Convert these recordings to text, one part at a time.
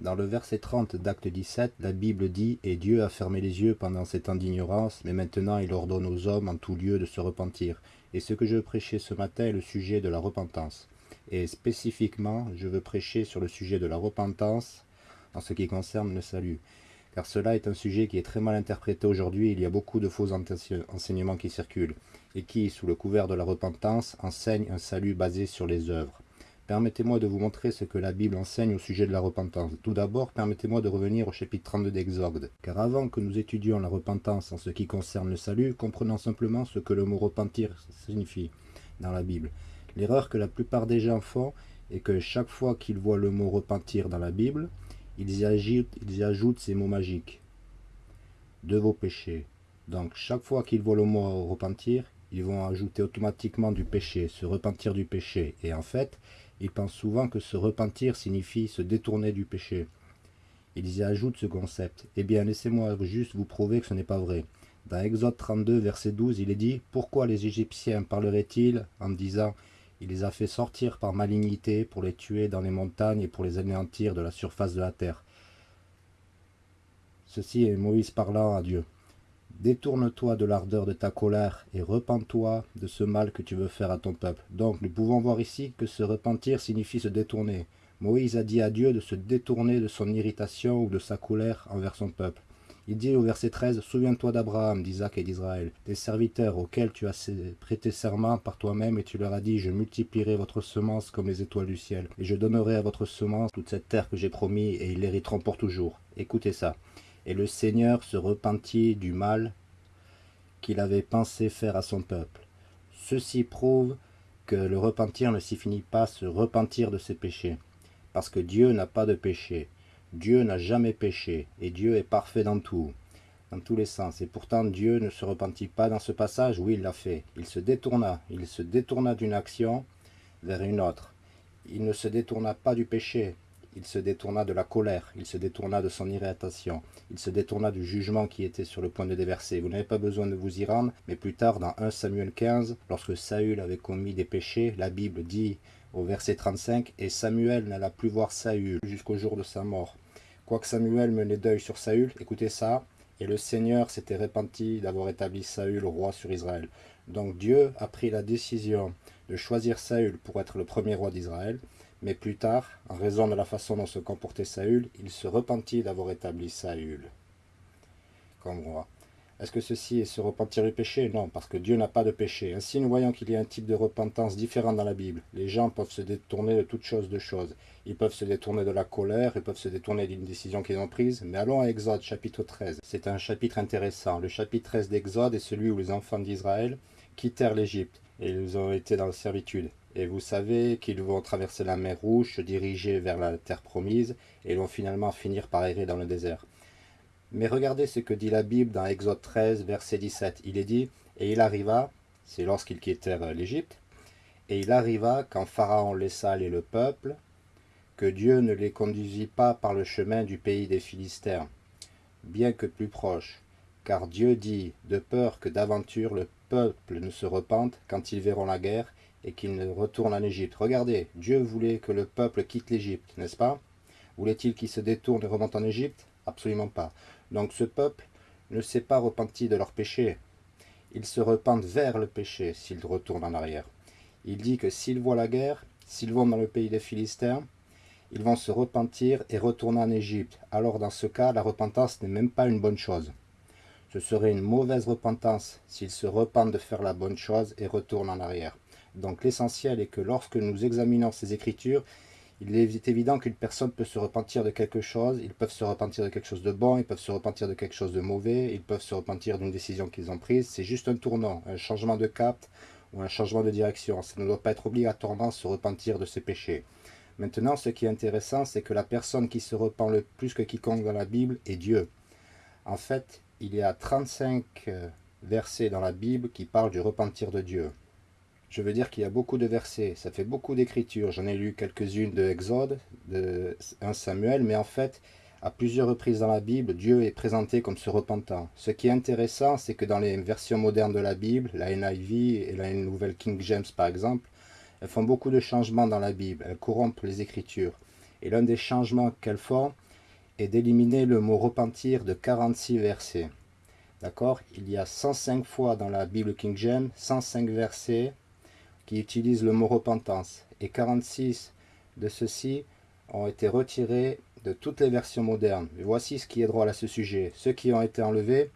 Dans le verset 30 d'Acte 17, la Bible dit « Et Dieu a fermé les yeux pendant ces temps d'ignorance, mais maintenant il ordonne aux hommes en tout lieu de se repentir. » Et ce que je prêcher ce matin est le sujet de la repentance. Et spécifiquement, je veux prêcher sur le sujet de la repentance en ce qui concerne le salut. Car cela est un sujet qui est très mal interprété aujourd'hui, il y a beaucoup de faux enseignements qui circulent, et qui, sous le couvert de la repentance, enseignent un salut basé sur les œuvres. Permettez-moi de vous montrer ce que la Bible enseigne au sujet de la repentance. Tout d'abord, permettez-moi de revenir au chapitre 32 d'Exode. Car avant que nous étudions la repentance en ce qui concerne le salut, comprenons simplement ce que le mot repentir signifie dans la Bible. L'erreur que la plupart des gens font est que chaque fois qu'ils voient le mot repentir dans la Bible, ils y ajoutent, ils y ajoutent ces mots magiques. De vos péchés. Donc chaque fois qu'ils voient le mot repentir, ils vont ajouter automatiquement du péché, se repentir du péché. Et en fait, ils pensent souvent que se repentir signifie se détourner du péché. Ils y ajoutent ce concept. Eh bien, laissez-moi juste vous prouver que ce n'est pas vrai. Dans Exode 32, verset 12, il est dit « Pourquoi les Égyptiens parleraient-ils en disant « Il les a fait sortir par malignité pour les tuer dans les montagnes et pour les anéantir de la surface de la terre ?» Ceci est Moïse parlant à Dieu. Détourne-toi de l'ardeur de ta colère et repens-toi de ce mal que tu veux faire à ton peuple. Donc nous pouvons voir ici que se repentir signifie se détourner. Moïse a dit à Dieu de se détourner de son irritation ou de sa colère envers son peuple. Il dit au verset 13, « Souviens-toi d'Abraham, d'Isaac et d'Israël, des serviteurs auxquels tu as prêté serment par toi-même, et tu leur as dit, je multiplierai votre semence comme les étoiles du ciel, et je donnerai à votre semence toute cette terre que j'ai promis, et ils l'hériteront pour toujours. » Écoutez ça. Et le Seigneur se repentit du mal qu'il avait pensé faire à son peuple. Ceci prouve que le repentir ne signifie pas se repentir de ses péchés, parce que Dieu n'a pas de péché. Dieu n'a jamais péché, et Dieu est parfait dans tout, dans tous les sens. Et pourtant Dieu ne se repentit pas dans ce passage, oui il l'a fait. Il se détourna, il se détourna d'une action vers une autre. Il ne se détourna pas du péché, il se détourna de la colère, il se détourna de son irritation, il se détourna du jugement qui était sur le point de déverser. Vous n'avez pas besoin de vous y rendre, mais plus tard, dans 1 Samuel 15, lorsque Saül avait commis des péchés, la Bible dit au verset 35, « Et Samuel n'alla plus voir Saül jusqu'au jour de sa mort. Quoique Samuel menait deuil sur Saül, écoutez ça, et le Seigneur s'était repenti d'avoir établi Saül roi sur Israël. Donc Dieu a pris la décision de choisir Saül pour être le premier roi d'Israël, mais plus tard, en raison de la façon dont se comportait Saül, il se repentit d'avoir établi Saül comme roi. Est-ce que ceci est se repentir du péché? Non, parce que Dieu n'a pas de péché. Ainsi, nous voyons qu'il y a un type de repentance différent dans la Bible. Les gens peuvent se détourner de toutes choses de choses. Ils peuvent se détourner de la colère, ils peuvent se détourner d'une décision qu'ils ont prise. Mais allons à Exode, chapitre 13. C'est un chapitre intéressant. Le chapitre 13 d'Exode est celui où les enfants d'Israël quittèrent l'Égypte et ils ont été dans la servitude. Et vous savez qu'ils vont traverser la mer Rouge, se diriger vers la terre promise, et vont finalement finir par errer dans le désert. Mais regardez ce que dit la Bible dans Exode 13, verset 17. Il est dit, « Et il arriva, c'est lorsqu'ils quittèrent l'Égypte, et il arriva quand Pharaon laissa aller le peuple, que Dieu ne les conduisit pas par le chemin du pays des Philistins, bien que plus proche. Car Dieu dit, de peur que d'aventure le peuple ne se repente quand ils verront la guerre, et qu'il ne retourne en Égypte. Regardez, Dieu voulait que le peuple quitte l'Égypte, n'est-ce pas? Voulait-il qu'il se détourne et remonte en Égypte? Absolument pas. Donc ce peuple ne s'est pas repenti de leur péché. Ils se repentent vers le péché s'ils retournent en arrière. Il dit que s'ils voient la guerre, s'ils vont dans le pays des Philistins, ils vont se repentir et retourner en Égypte. Alors dans ce cas, la repentance n'est même pas une bonne chose. Ce serait une mauvaise repentance s'ils se repentent de faire la bonne chose et retournent en arrière. Donc l'essentiel est que lorsque nous examinons ces écritures, il est évident qu'une personne peut se repentir de quelque chose, ils peuvent se repentir de quelque chose de bon, ils peuvent se repentir de quelque chose de mauvais, ils peuvent se repentir d'une décision qu'ils ont prise. C'est juste un tournant, un changement de cap ou un changement de direction. Ça ne doit pas être obligatoirement se repentir de ses péchés. Maintenant, ce qui est intéressant, c'est que la personne qui se repent le plus que quiconque dans la Bible est Dieu. En fait, il y a 35 euh, versets dans la Bible qui parlent du repentir de Dieu. Je veux dire qu'il y a beaucoup de versets, ça fait beaucoup d'écritures. J'en ai lu quelques-unes de Exode, de 1 Samuel, mais en fait, à plusieurs reprises dans la Bible, Dieu est présenté comme se repentant. Ce qui est intéressant, c'est que dans les versions modernes de la Bible, la NIV et la Nouvelle King James par exemple, elles font beaucoup de changements dans la Bible, elles corrompent les Écritures. Et l'un des changements qu'elles font, et d'éliminer le mot repentir de 46 versets. D'accord? Il y a 105 fois dans la Bible King James, 105 versets qui utilisent le mot repentance. Et 46 de ceux-ci ont été retirés de toutes les versions modernes. voici ce qui est drôle à ce sujet. Ceux qui ont été enlevés,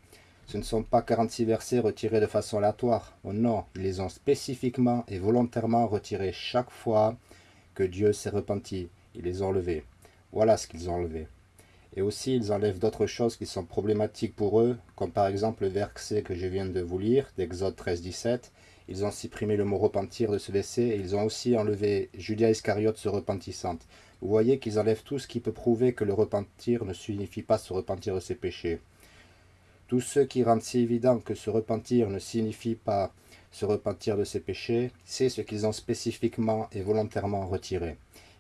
ce ne sont pas 46 versets retirés de façon aléatoire. Oh non, ils les ont spécifiquement et volontairement retirés chaque fois que Dieu s'est repenti. Ils les ont enlevés. Voilà ce qu'ils ont enlevé. Et aussi, ils enlèvent d'autres choses qui sont problématiques pour eux, comme par exemple le verset que je viens de vous lire, d'Exode 13, 17. Ils ont supprimé le mot repentir de ce verset et ils ont aussi enlevé Julia Iscariote se repentissante. Vous voyez qu'ils enlèvent tout ce qui peut prouver que le repentir ne signifie pas se repentir de ses péchés. Tous ceux qui rendent si évident que se repentir ne signifie pas se repentir de ses péchés, c'est ce qu'ils ont spécifiquement et volontairement retiré.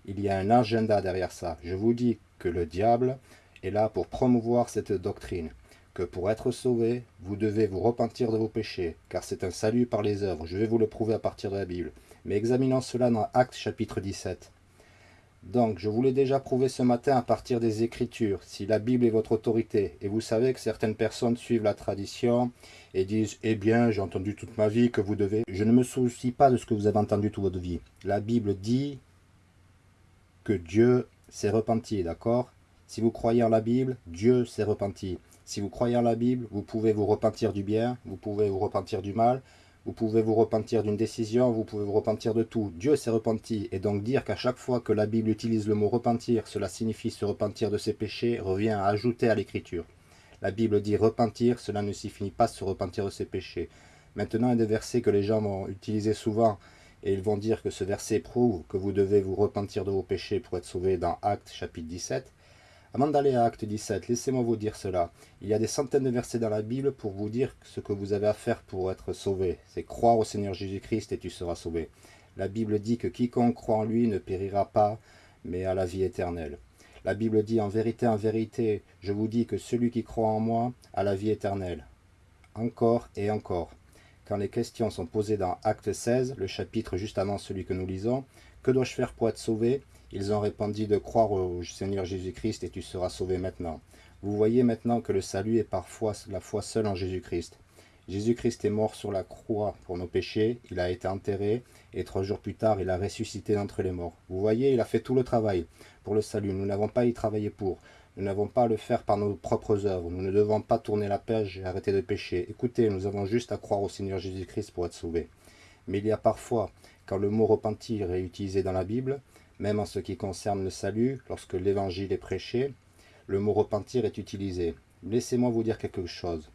Il y a un agenda derrière ça. Je vous dis que le diable est là pour promouvoir cette doctrine, que pour être sauvé, vous devez vous repentir de vos péchés, car c'est un salut par les œuvres. Je vais vous le prouver à partir de la Bible. Mais examinons cela dans Actes chapitre 17. Donc, je vous l'ai déjà prouvé ce matin à partir des Écritures, si la Bible est votre autorité, et vous savez que certaines personnes suivent la tradition et disent « Eh bien, j'ai entendu toute ma vie que vous devez... » Je ne me soucie pas de ce que vous avez entendu toute votre vie. La Bible dit que Dieu s'est repenti, d'accord? Si vous croyez en la Bible, Dieu s'est repenti. Si vous croyez en la Bible, vous pouvez vous repentir du bien, vous pouvez vous repentir du mal, vous pouvez vous repentir d'une décision, vous pouvez vous repentir de tout. Dieu s'est repenti, et donc dire qu'à chaque fois que la Bible utilise le mot repentir, cela signifie se repentir de ses péchés, revient à ajouter à l'écriture. La Bible dit repentir, cela ne signifie pas se repentir de ses péchés. Maintenant, il y a des versets que les gens vont utiliser souvent, et ils vont dire que ce verset prouve que vous devez vous repentir de vos péchés pour être sauvés dans Actes chapitre 17. Avant d'aller à Acte 17, laissez-moi vous dire cela. Il y a des centaines de versets dans la Bible pour vous dire ce que vous avez à faire pour être sauvé. C'est croire au Seigneur Jésus-Christ et tu seras sauvé. La Bible dit que quiconque croit en lui ne périra pas, mais a la vie éternelle. La Bible dit en vérité, en vérité, je vous dis que celui qui croit en moi a la vie éternelle. Encore et encore. Quand les questions sont posées dans Acte 16, le chapitre juste avant celui que nous lisons, que dois-je faire pour être sauvé? Ils ont répondu de croire au Seigneur Jésus-Christ et tu seras sauvé maintenant. Vous voyez maintenant que le salut est parfois la foi seule en Jésus-Christ. Jésus-Christ est mort sur la croix pour nos péchés, il a été enterré, et trois jours plus tard, il a ressuscité d'entre les morts. Vous voyez, il a fait tout le travail pour le salut. Nous n'avons pas à y travailler pour. Nous n'avons pas à le faire par nos propres œuvres. Nous ne devons pas tourner la page et arrêter de pécher. Écoutez, nous avons juste à croire au Seigneur Jésus-Christ pour être sauvés. Mais il y a parfois, quand le mot repentir est utilisé dans la Bible, même en ce qui concerne le salut, lorsque l'évangile est prêché, le mot repentir est utilisé. Laissez-moi vous dire quelque chose.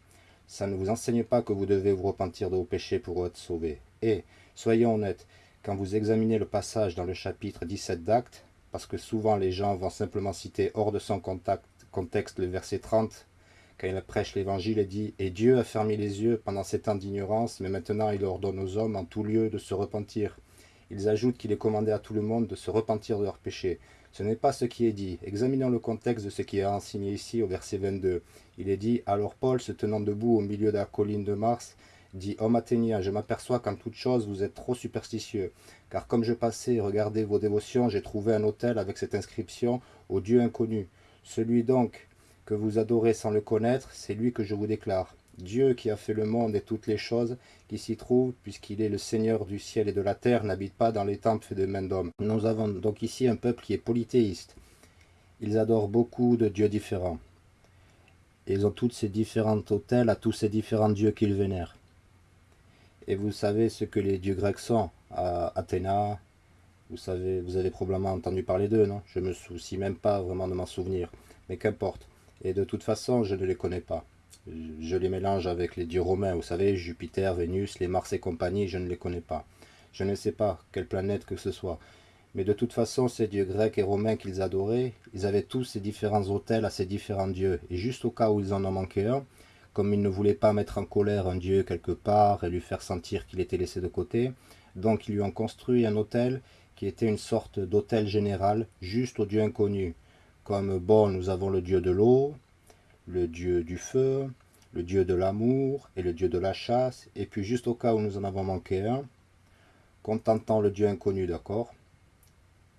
Ça ne vous enseigne pas que vous devez vous repentir de vos péchés pour être sauvé. Et, soyons honnêtes, quand vous examinez le passage dans le chapitre 17 d'Actes, parce que souvent les gens vont simplement citer hors de son contexte le verset 30, quand il prêche l'évangile et dit « Et Dieu a fermé les yeux pendant ces temps d'ignorance, mais maintenant il ordonne aux hommes en tout lieu de se repentir. » Ils ajoutent qu'il est commandé à tout le monde de se repentir de leurs péchés. Ce n'est pas ce qui est dit. Examinons le contexte de ce qui est enseigné ici au verset 22. Il est dit « Alors Paul, se tenant debout au milieu de la colline de Mars, dit « Homme athénien, je m'aperçois qu'en toute chose vous êtes trop superstitieux. Car comme je passais et regardais vos dévotions, j'ai trouvé un autel avec cette inscription « Au Dieu inconnu ». Celui donc que vous adorez sans le connaître, c'est lui que je vous déclare. Dieu qui a fait le monde et toutes les choses qui s'y trouvent, puisqu'il est le Seigneur du ciel et de la terre, n'habite pas dans les temples faits de main d'homme. Nous avons donc ici un peuple qui est polythéiste. Ils adorent beaucoup de dieux différents. Ils ont tous ces différents autels à tous ces différents dieux qu'ils vénèrent. Et vous savez ce que les dieux grecs sont. À Athéna, vous savez, vous avez probablement entendu parler d'eux, non? Je me soucie même pas vraiment de m'en souvenir. Mais qu'importe. Et de toute façon, je ne les connais pas je les mélange avec les dieux romains, vous savez, Jupiter, Vénus, les Mars et compagnie, je ne les connais pas. Je ne sais pas quelle planète que ce soit. Mais de toute façon, ces dieux grecs et romains qu'ils adoraient, ils avaient tous ces différents autels à ces différents dieux. Et juste au cas où ils en ont manqué un, comme ils ne voulaient pas mettre en colère un dieu quelque part et lui faire sentir qu'il était laissé de côté, donc ils lui ont construit un autel qui était une sorte d'autel général juste au dieu inconnu. Comme, bon, nous avons le dieu de l'eau, le dieu du feu, le dieu de l'amour et le dieu de la chasse, et puis juste au cas où nous en avons manqué un, contentant le Dieu inconnu, d'accord?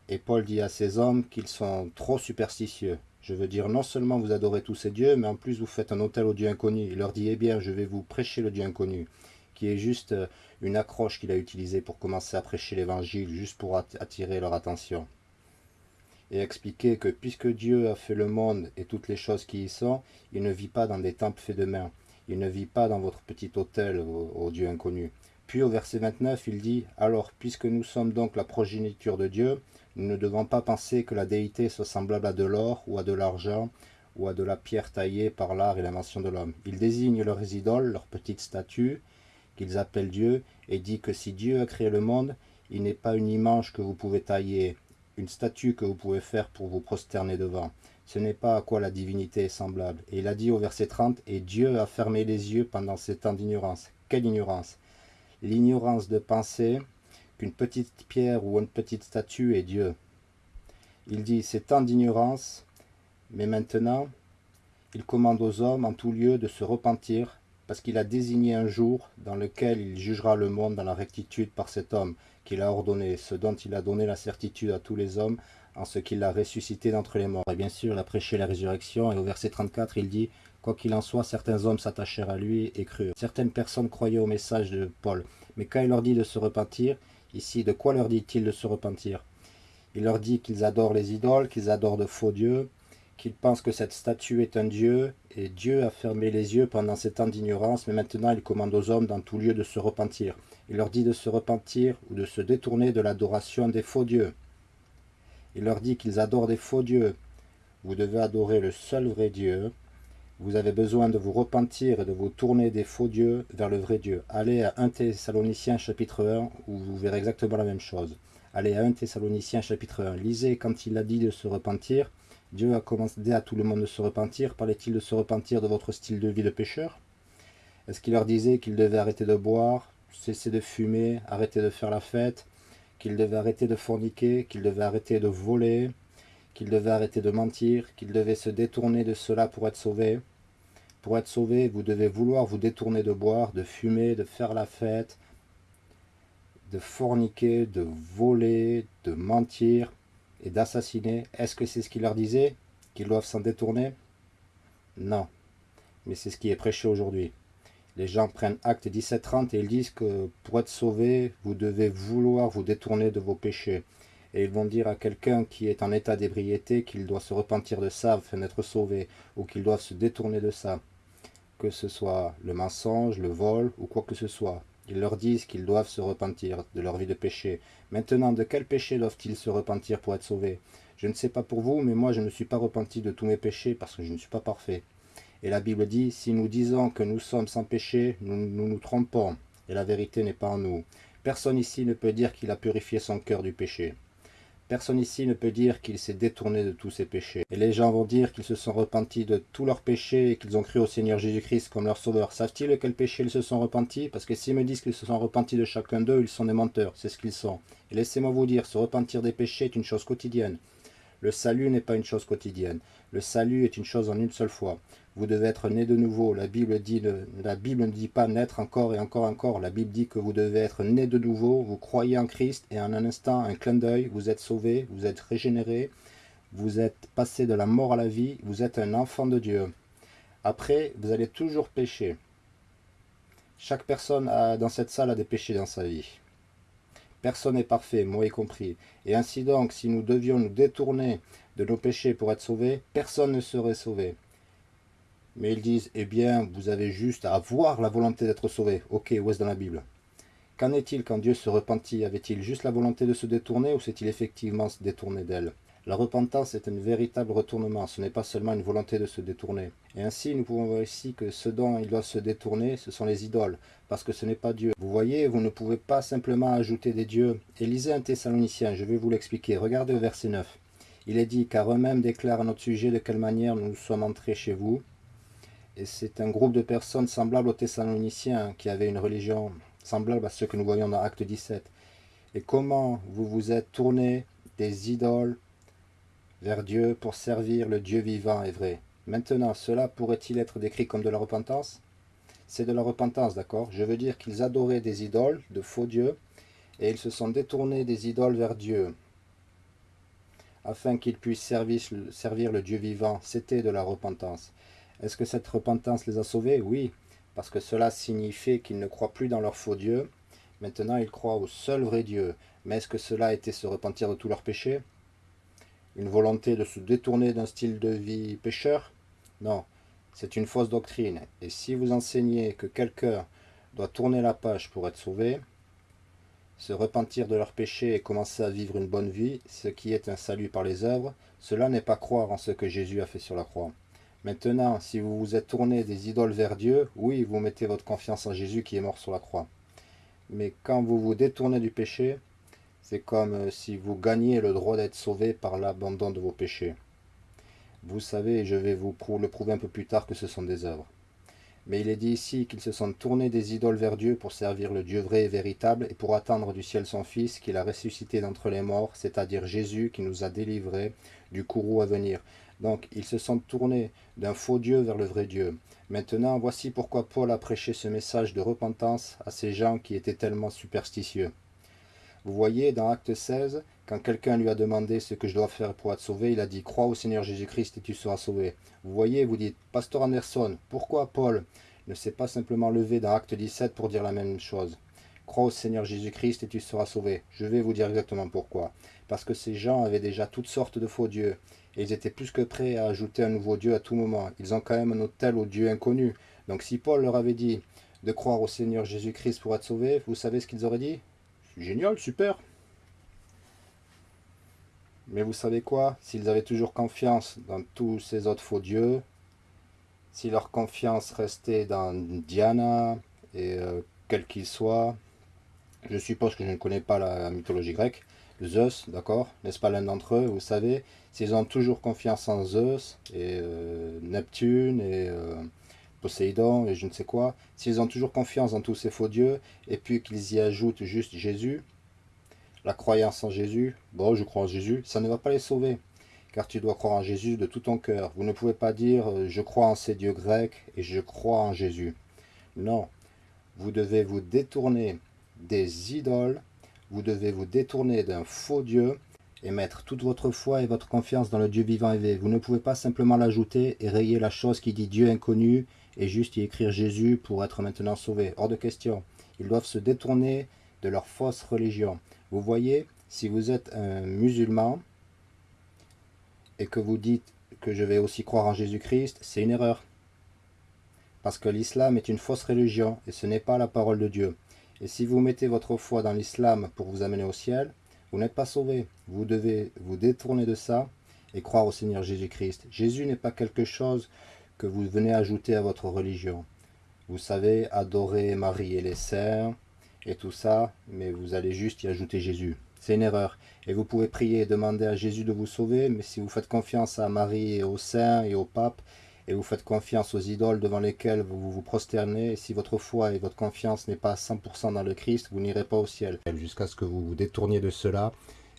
Et Paul dit à ces hommes qu'ils sont trop superstitieux, Je veux dire, non seulement vous adorez tous ces dieux, mais en plus vous faites un hôtel au Dieu inconnu. Il leur dit, eh bien, je vais vous prêcher le Dieu inconnu, qui est juste euh, une accroche qu'il a utilisée pour commencer à prêcher l'évangile, juste pour attirer leur attention. Et expliquer que puisque Dieu a fait le monde et toutes les choses qui y sont, il ne vit pas dans des temples faits de main. Il ne vit pas dans votre petit hôtel au Dieu inconnu. Puis au verset 29, il dit, alors puisque nous sommes donc la progéniture de Dieu, nous ne devons pas penser que la déité soit semblable à de l'or ou à de l'argent ou à de la pierre taillée par l'art et l'invention de l'homme. Ils désignent leurs idoles, leurs petites statues, qu'ils appellent Dieu, et dit que si Dieu a créé le monde, il n'est pas une image que vous pouvez tailler, statue que vous pouvez faire pour vous prosterner devant. Ce n'est pas à quoi la divinité est semblable. Et il a dit au verset 30, « Et Dieu a fermé les yeux pendant ces temps d'ignorance. » Quelle ignorance L'ignorance de penser qu'une petite pierre ou une petite statue est Dieu. Il dit, c'est temps d'ignorance, mais maintenant, il commande aux hommes en tout lieu de se repentir, parce qu'il a désigné un jour dans lequel il jugera le monde dans la rectitude par cet homme qu'il a ordonné, ce dont il a donné la certitude à tous les hommes, en ce qu'il a ressuscité d'entre les morts. Et bien sûr, il a prêché la résurrection, et au verset 34, il dit, Quoi qu'il en soit, certains hommes s'attachèrent à lui et crurent. Certaines personnes croyaient au message de Paul, mais quand il leur dit de se repentir, Ici, de quoi leur dit-il de se repentir? Il leur dit qu'ils adorent les idoles, qu'ils adorent de faux dieux, qu'ils pensent que cette statue est un dieu, et Dieu a fermé les yeux pendant ces temps d'ignorance, mais maintenant il commande aux hommes dans tout lieu de se repentir. Il leur dit de se repentir ou de se détourner de l'adoration des faux dieux. Il leur dit qu'ils adorent des faux dieux. Vous devez adorer le seul vrai Dieu, vous avez besoin de vous repentir et de vous tourner des faux dieux vers le vrai Dieu. Allez à 1 Thessaloniciens chapitre 1 où vous verrez exactement la même chose. Allez à 1 Thessaloniciens chapitre 1. Lisez quand il a dit de se repentir. Dieu a commandé à tout le monde de se repentir. Parlait-il de se repentir de votre style de vie de pécheur? Est-ce qu'il leur disait qu'ils devaient arrêter de boire, cesser de fumer, arrêter de faire la fête, qu'ils devaient arrêter de forniquer, qu'ils devaient arrêter de voler, qu'ils devaient arrêter de mentir, qu'ils devaient se détourner de cela pour être sauvés? Pour être sauvé, vous devez vouloir vous détourner de boire, de fumer, de faire la fête, de forniquer, de voler, de mentir et d'assassiner. Est-ce que c'est ce qu'il leur disait Qu'ils doivent s'en détourner? Non. Mais c'est ce qui est prêché aujourd'hui. Les gens prennent acte 17.30 et ils disent que pour être sauvé, vous devez vouloir vous détourner de vos péchés. Et ils vont dire à quelqu'un qui est en état d'ébriété qu'il doit se repentir de ça afin d'être sauvé, ou qu'il doit se détourner de ça que ce soit le mensonge, le vol ou quoi que ce soit. Ils leur disent qu'ils doivent se repentir de leur vie de péché. Maintenant, de quel péché doivent-ils se repentir pour être sauvés? Je ne sais pas pour vous, mais moi je ne suis pas repenti de tous mes péchés parce que je ne suis pas parfait. Et la Bible dit, si nous disons que nous sommes sans péché, nous nous, nous trompons, et la vérité n'est pas en nous. Personne ici ne peut dire qu'il a purifié son cœur du péché. Personne ici ne peut dire qu'il s'est détourné de tous ses péchés. Et les gens vont dire qu'ils se sont repentis de tous leurs péchés et qu'ils ont cru au Seigneur Jésus-Christ comme leur sauveur. Savent-ils de quel péché ils se sont repentis? Parce que s'ils me disent qu'ils se sont repentis de chacun d'eux, ils sont des menteurs, c'est ce qu'ils sont. Et laissez-moi vous dire, se repentir des péchés est une chose quotidienne. Le salut n'est pas une chose quotidienne. Le salut est une chose en une seule fois. Vous devez être né de nouveau. La Bible, dit, la Bible ne dit pas naître encore et encore encore. La Bible dit que vous devez être né de nouveau. Vous croyez en Christ et en un instant, un clin d'œil, vous êtes sauvé, vous êtes régénéré. Vous êtes passé de la mort à la vie. Vous êtes un enfant de Dieu. Après, vous allez toujours pécher. Chaque personne dans cette salle a des péchés dans sa vie. Personne n'est parfait, moi y compris. Et ainsi donc, si nous devions nous détourner de nos péchés pour être sauvés, personne ne serait sauvé. Mais ils disent, eh bien, vous avez juste à avoir la volonté d'être sauvé. Ok, où est-ce dans la Bible? Qu'en est-il quand Dieu se repentit? Avait-il juste la volonté de se détourner ou s'est-il effectivement se détourner d'elle? La repentance est un véritable retournement, ce n'est pas seulement une volonté de se détourner. Et ainsi, nous pouvons voir ici que ce dont il doit se détourner, ce sont les idoles, parce que ce n'est pas Dieu. Vous voyez, vous ne pouvez pas simplement ajouter des dieux. Et lisez un Thessalonicien, je vais vous l'expliquer. Regardez au verset 9. Il est dit, car eux-mêmes déclarent à notre sujet de quelle manière nous sommes entrés chez vous. Et c'est un groupe de personnes semblables aux Thessaloniciens, qui avaient une religion semblable à ce que nous voyons dans Acte 17. Et comment vous vous êtes tournés des idoles vers Dieu pour servir le Dieu vivant et vrai. Maintenant, cela pourrait-il être décrit comme de la repentance? C'est de la repentance, d'accord? Je veux dire qu'ils adoraient des idoles, de faux dieux, et ils se sont détournés des idoles vers Dieu. afin qu'ils puissent servir, servir le Dieu vivant. C'était de la repentance. Est-ce que cette repentance les a sauvés? Oui, parce que cela signifiait qu'ils ne croient plus dans leur faux Dieu. Maintenant, ils croient au seul vrai Dieu. Mais est-ce que cela était se repentir de tous leurs péchés? Une volonté de se détourner d'un style de vie pécheur Non, c'est une fausse doctrine. Et si vous enseignez que quelqu'un doit tourner la page pour être sauvé, se repentir de leurs péchés et commencer à vivre une bonne vie, ce qui est un salut par les œuvres, cela n'est pas croire en ce que Jésus a fait sur la croix. Maintenant, si vous vous êtes tourné des idoles vers Dieu, oui, vous mettez votre confiance en Jésus qui est mort sur la croix. Mais quand vous vous détournez du péché, c'est comme euh, si vous gagniez le droit d'être sauvé par l'abandon de vos péchés. Vous savez, je vais vous le prouver un peu plus tard que ce sont des œuvres. Mais il est dit ici qu'ils se sont tournés des idoles vers Dieu pour servir le Dieu vrai et véritable et pour attendre du ciel son Fils qu'il a ressuscité d'entre les morts, c'est-à-dire Jésus qui nous a délivrés du courroux à venir. Donc ils se sont tournés d'un faux Dieu vers le vrai Dieu. Maintenant, voici pourquoi Paul a prêché ce message de repentance à ces gens qui étaient tellement superstitieux. Vous voyez, dans Acte 16, quand quelqu'un lui a demandé ce que je dois faire pour être sauvé, il a dit « Crois au Seigneur Jésus-Christ et tu seras sauvé ». Vous voyez, vous dites « Pasteur Anderson, pourquoi Paul ne s'est pas simplement levé dans Acte 17 pour dire la même chose ?» Crois au Seigneur Jésus-Christ et tu seras sauvé. Je vais vous dire exactement pourquoi. Parce que ces gens avaient déjà toutes sortes de faux dieux. Et ils étaient plus que prêts à ajouter un nouveau dieu à tout moment. Ils ont quand même un hôtel au dieu inconnu. Donc si Paul leur avait dit de croire au Seigneur Jésus-Christ pour être sauvé, vous savez ce qu'ils auraient dit? Génial, super. Mais vous savez quoi? S'ils avaient toujours confiance dans tous ces autres faux dieux, si leur confiance restait dans Diana, et euh, quel qu'il soit, je suppose que je ne connais pas la mythologie grecque, Zeus, d'accord? N'est-ce pas l'un d'entre eux? Vous savez, s'ils ont toujours confiance en Zeus, et euh, Neptune, et euh, Poséidon et je ne sais quoi, s'ils ont toujours confiance en tous ces faux dieux, et puis qu'ils y ajoutent juste Jésus, la croyance en Jésus, bon je crois en Jésus, ça ne va pas les sauver, car tu dois croire en Jésus de tout ton cœur. Vous ne pouvez pas dire euh, je crois en ces dieux grecs et je crois en Jésus. Non, vous devez vous détourner des idoles, vous devez vous détourner d'un faux Dieu et mettre toute votre foi et votre confiance dans le Dieu vivant et. Vous ne pouvez pas simplement l'ajouter et rayer la chose qui dit Dieu inconnu et juste y écrire Jésus pour être maintenant sauvé. Hors de question. Ils doivent se détourner de leur fausse religion. Vous voyez, si vous êtes un musulman et que vous dites que je vais aussi croire en Jésus-Christ, c'est une erreur. Parce que l'islam est une fausse religion et ce n'est pas la parole de Dieu. Et si vous mettez votre foi dans l'islam pour vous amener au ciel, vous n'êtes pas sauvé. Vous devez vous détourner de ça et croire au Seigneur Jésus-Christ. Jésus n'est pas quelque chose que vous venez ajouter à votre religion. Vous savez, adorer Marie et les saints et tout ça, mais vous allez juste y ajouter Jésus. C'est une erreur. Et vous pouvez prier et demander à Jésus de vous sauver, mais si vous faites confiance à Marie et aux saints et au pape, et vous faites confiance aux idoles devant lesquelles vous vous prosternez, si votre foi et votre confiance n'est pas à 100% dans le Christ, vous n'irez pas au ciel. Jusqu'à ce que vous vous détourniez de cela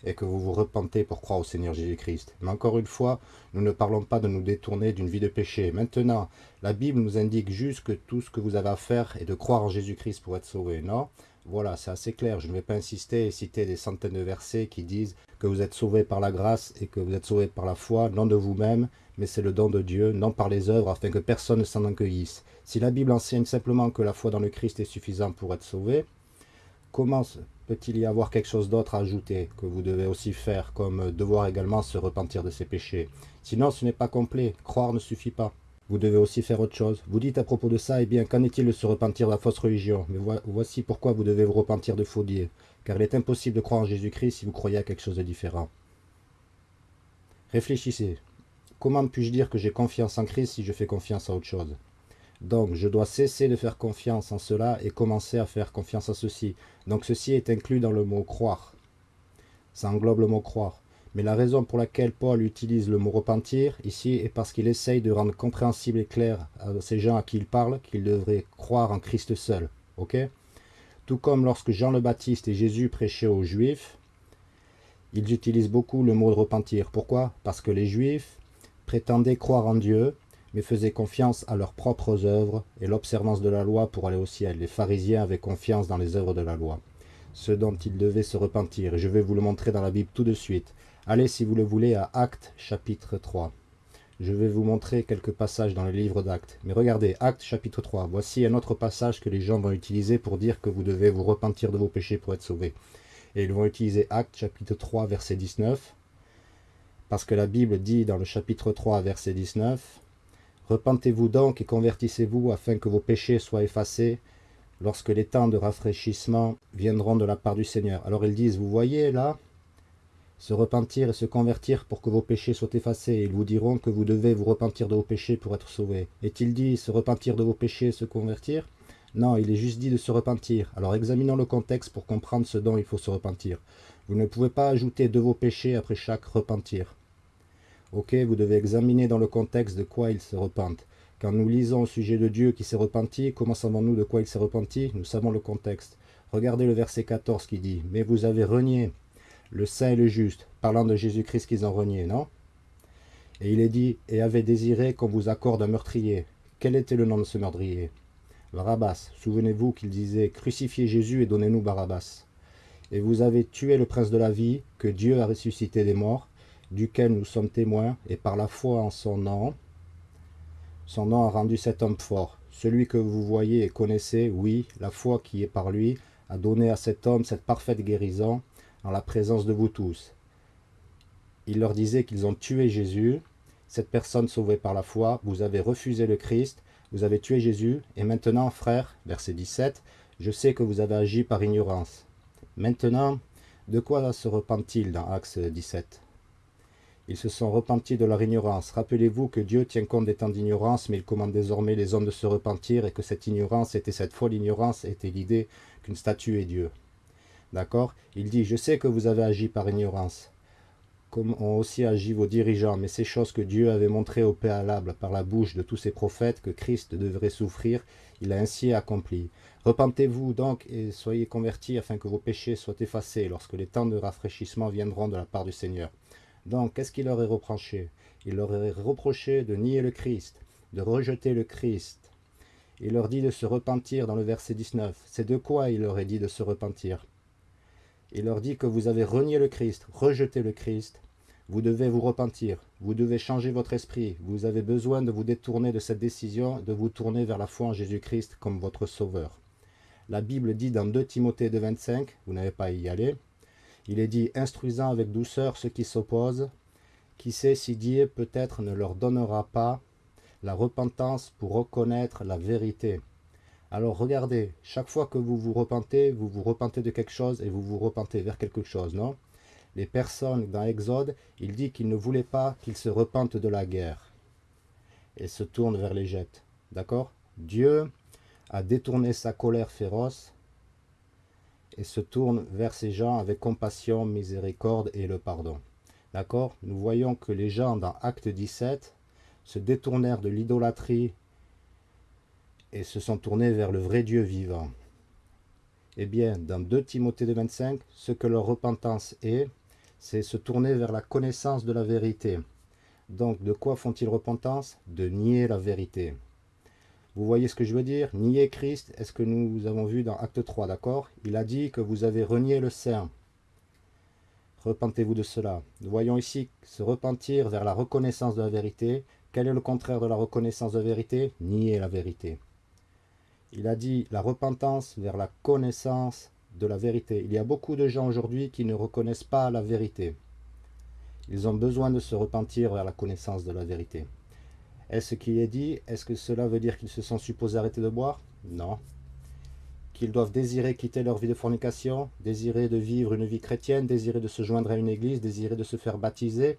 et que vous vous repentez pour croire au Seigneur Jésus-Christ. Mais encore une fois, nous ne parlons pas de nous détourner d'une vie de péché. Maintenant, la Bible nous indique juste que tout ce que vous avez à faire est de croire en Jésus-Christ pour être sauvé, non Voilà, c'est assez clair. Je ne vais pas insister et citer des centaines de versets qui disent que vous êtes sauvés par la grâce et que vous êtes sauvés par la foi, non de vous-même, mais c'est le don de Dieu, non par les œuvres, afin que personne ne s'en encueillisse. Si la Bible enseigne simplement que la foi dans le Christ est suffisante pour être sauvé, comment peut-il y avoir quelque chose d'autre à ajouter que vous devez aussi faire, comme devoir également se repentir de ses péchés? Sinon, ce n'est pas complet. Croire ne suffit pas. Vous devez aussi faire autre chose. Vous dites à propos de ça, eh bien, qu'en est-il de se repentir de la fausse religion? Mais voici pourquoi vous devez vous repentir de faux dieux. Car il est impossible de croire en Jésus-Christ si vous croyez à quelque chose de différent. Réfléchissez. Comment puis-je dire que j'ai confiance en Christ si je fais confiance à autre chose? Donc, je dois cesser de faire confiance en cela et commencer à faire confiance à ceci. Donc, ceci est inclus dans le mot croire. Ça englobe le mot croire. Mais la raison pour laquelle Paul utilise le mot repentir ici est parce qu'il essaye de rendre compréhensible et clair à ces gens à qui il parle qu'ils devraient croire en Christ seul. Ok? Tout comme lorsque Jean le Baptiste et Jésus prêchaient aux Juifs, ils utilisent beaucoup le mot repentir. Pourquoi? Parce que les Juifs prétendaient croire en Dieu, mais faisaient confiance à leurs propres œuvres et l'observance de la loi pour aller au ciel. Les pharisiens avaient confiance dans les œuvres de la loi, ce dont ils devaient se repentir. Et je vais vous le montrer dans la Bible tout de suite. Allez, si vous le voulez, à Actes chapitre 3. Je vais vous montrer quelques passages dans le livre d'Actes. Mais regardez, Actes chapitre 3. Voici un autre passage que les gens vont utiliser pour dire que vous devez vous repentir de vos péchés pour être sauvés. Et ils vont utiliser Actes chapitre 3 verset 19. Parce que la Bible dit dans le chapitre 3 verset 19 Repentez-vous donc et convertissez-vous afin que vos péchés soient effacés lorsque les temps de rafraîchissement viendront de la part du Seigneur. Alors ils disent, vous voyez là, se repentir et se convertir pour que vos péchés soient effacés. Ils vous diront que vous devez vous repentir de vos péchés pour être sauvés. Est-il dit se repentir de vos péchés et se convertir? Non, il est juste dit de se repentir. Alors examinons le contexte pour comprendre ce dont il faut se repentir. Vous ne pouvez pas ajouter de vos péchés après chaque repentir. Ok, vous devez examiner dans le contexte de quoi ils se repentent. Quand nous lisons au sujet de Dieu qui s'est repenti, comment savons-nous de quoi il s'est repenti? Nous savons le contexte. Regardez le verset 14 qui dit « Mais vous avez renié le saint et le juste, parlant de Jésus-Christ qu'ils ont renié, non? Et il est dit, et avez désiré qu'on vous accorde un meurtrier. Quel était le nom de ce meurtrier? Barabbas. Souvenez-vous qu'il disait, crucifiez Jésus et donnez-nous Barabbas. Et vous avez tué le prince de la vie, que Dieu a ressuscité des morts, duquel nous sommes témoins, et par la foi en son nom, son nom a rendu cet homme fort. Celui que vous voyez et connaissez, oui, la foi qui est par lui, a donné à cet homme cette parfaite guérison, en la présence de vous tous. Il leur disait qu'ils ont tué Jésus, cette personne sauvée par la foi, vous avez refusé le Christ, vous avez tué Jésus, et maintenant, frère, verset 17, je sais que vous avez agi par ignorance. Maintenant, de quoi se repent-il dans Acte 17 Ils se sont repentis de leur ignorance. Rappelez-vous que Dieu tient compte des temps d'ignorance, mais il commande désormais les hommes de se repentir, et que cette ignorance était cette folle ignorance, était l'idée qu'une statue est Dieu. D'accord? Il dit, je sais que vous avez agi par ignorance, comme ont aussi agi vos dirigeants, mais ces choses que Dieu avait montrées au préalable par la bouche de tous ses prophètes que Christ devrait souffrir, il a ainsi accompli. Repentez-vous donc et soyez convertis afin que vos péchés soient effacés lorsque les temps de rafraîchissement viendront de la part du Seigneur. Donc, qu'est-ce qu'il leur est reproché? Il leur est reproché de nier le Christ, de rejeter le Christ. Il leur dit de se repentir dans le verset 19. C'est de quoi il leur est dit de se repentir? Il leur dit que vous avez renié le Christ, rejeté le Christ, vous devez vous repentir, vous devez changer votre esprit, vous avez besoin de vous détourner de cette décision, de vous tourner vers la foi en Jésus-Christ comme votre sauveur. La Bible dit dans 2 Timothée 2, 25, vous n'avez pas à y aller, il est dit « instruisant avec douceur ceux qui s'opposent, qui sait si Dieu peut-être ne leur donnera pas la repentance pour reconnaître la vérité. » Alors regardez, chaque fois que vous vous repentez, vous vous repentez de quelque chose et vous vous repentez vers quelque chose, non? Les personnes dans Exode, il dit qu'il ne voulait pas qu'ils se repentent de la guerre et se tournent vers l'Égypte. D'accord? Dieu a détourné sa colère féroce et se tourne vers ces gens avec compassion, miséricorde et le pardon. D'accord? Nous voyons que les gens dans Acte 17 se détournèrent de l'idolâtrie et se sont tournés vers le vrai Dieu vivant. Eh bien, dans 2 Timothée 25, ce que leur repentance est, c'est se tourner vers la connaissance de la vérité. Donc, de quoi font-ils repentance? De nier la vérité. Vous voyez ce que je veux dire? Nier Christ, est-ce que nous avons vu dans Acte 3, d'accord? Il a dit que vous avez renié le Saint. Repentez-vous de cela. Nous voyons ici se repentir vers la reconnaissance de la vérité. Quel est le contraire de la reconnaissance de la vérité? Nier la vérité. Il a dit la repentance vers la connaissance de la vérité. Il y a beaucoup de gens aujourd'hui qui ne reconnaissent pas la vérité. Ils ont besoin de se repentir vers la connaissance de la vérité. Est-ce qu'il est dit Est-ce que cela veut dire qu'ils se sont supposés arrêter de boire? Non. Qu'ils doivent désirer quitter leur vie de fornication, désirer de vivre une vie chrétienne, désirer de se joindre à une église, désirer de se faire baptiser,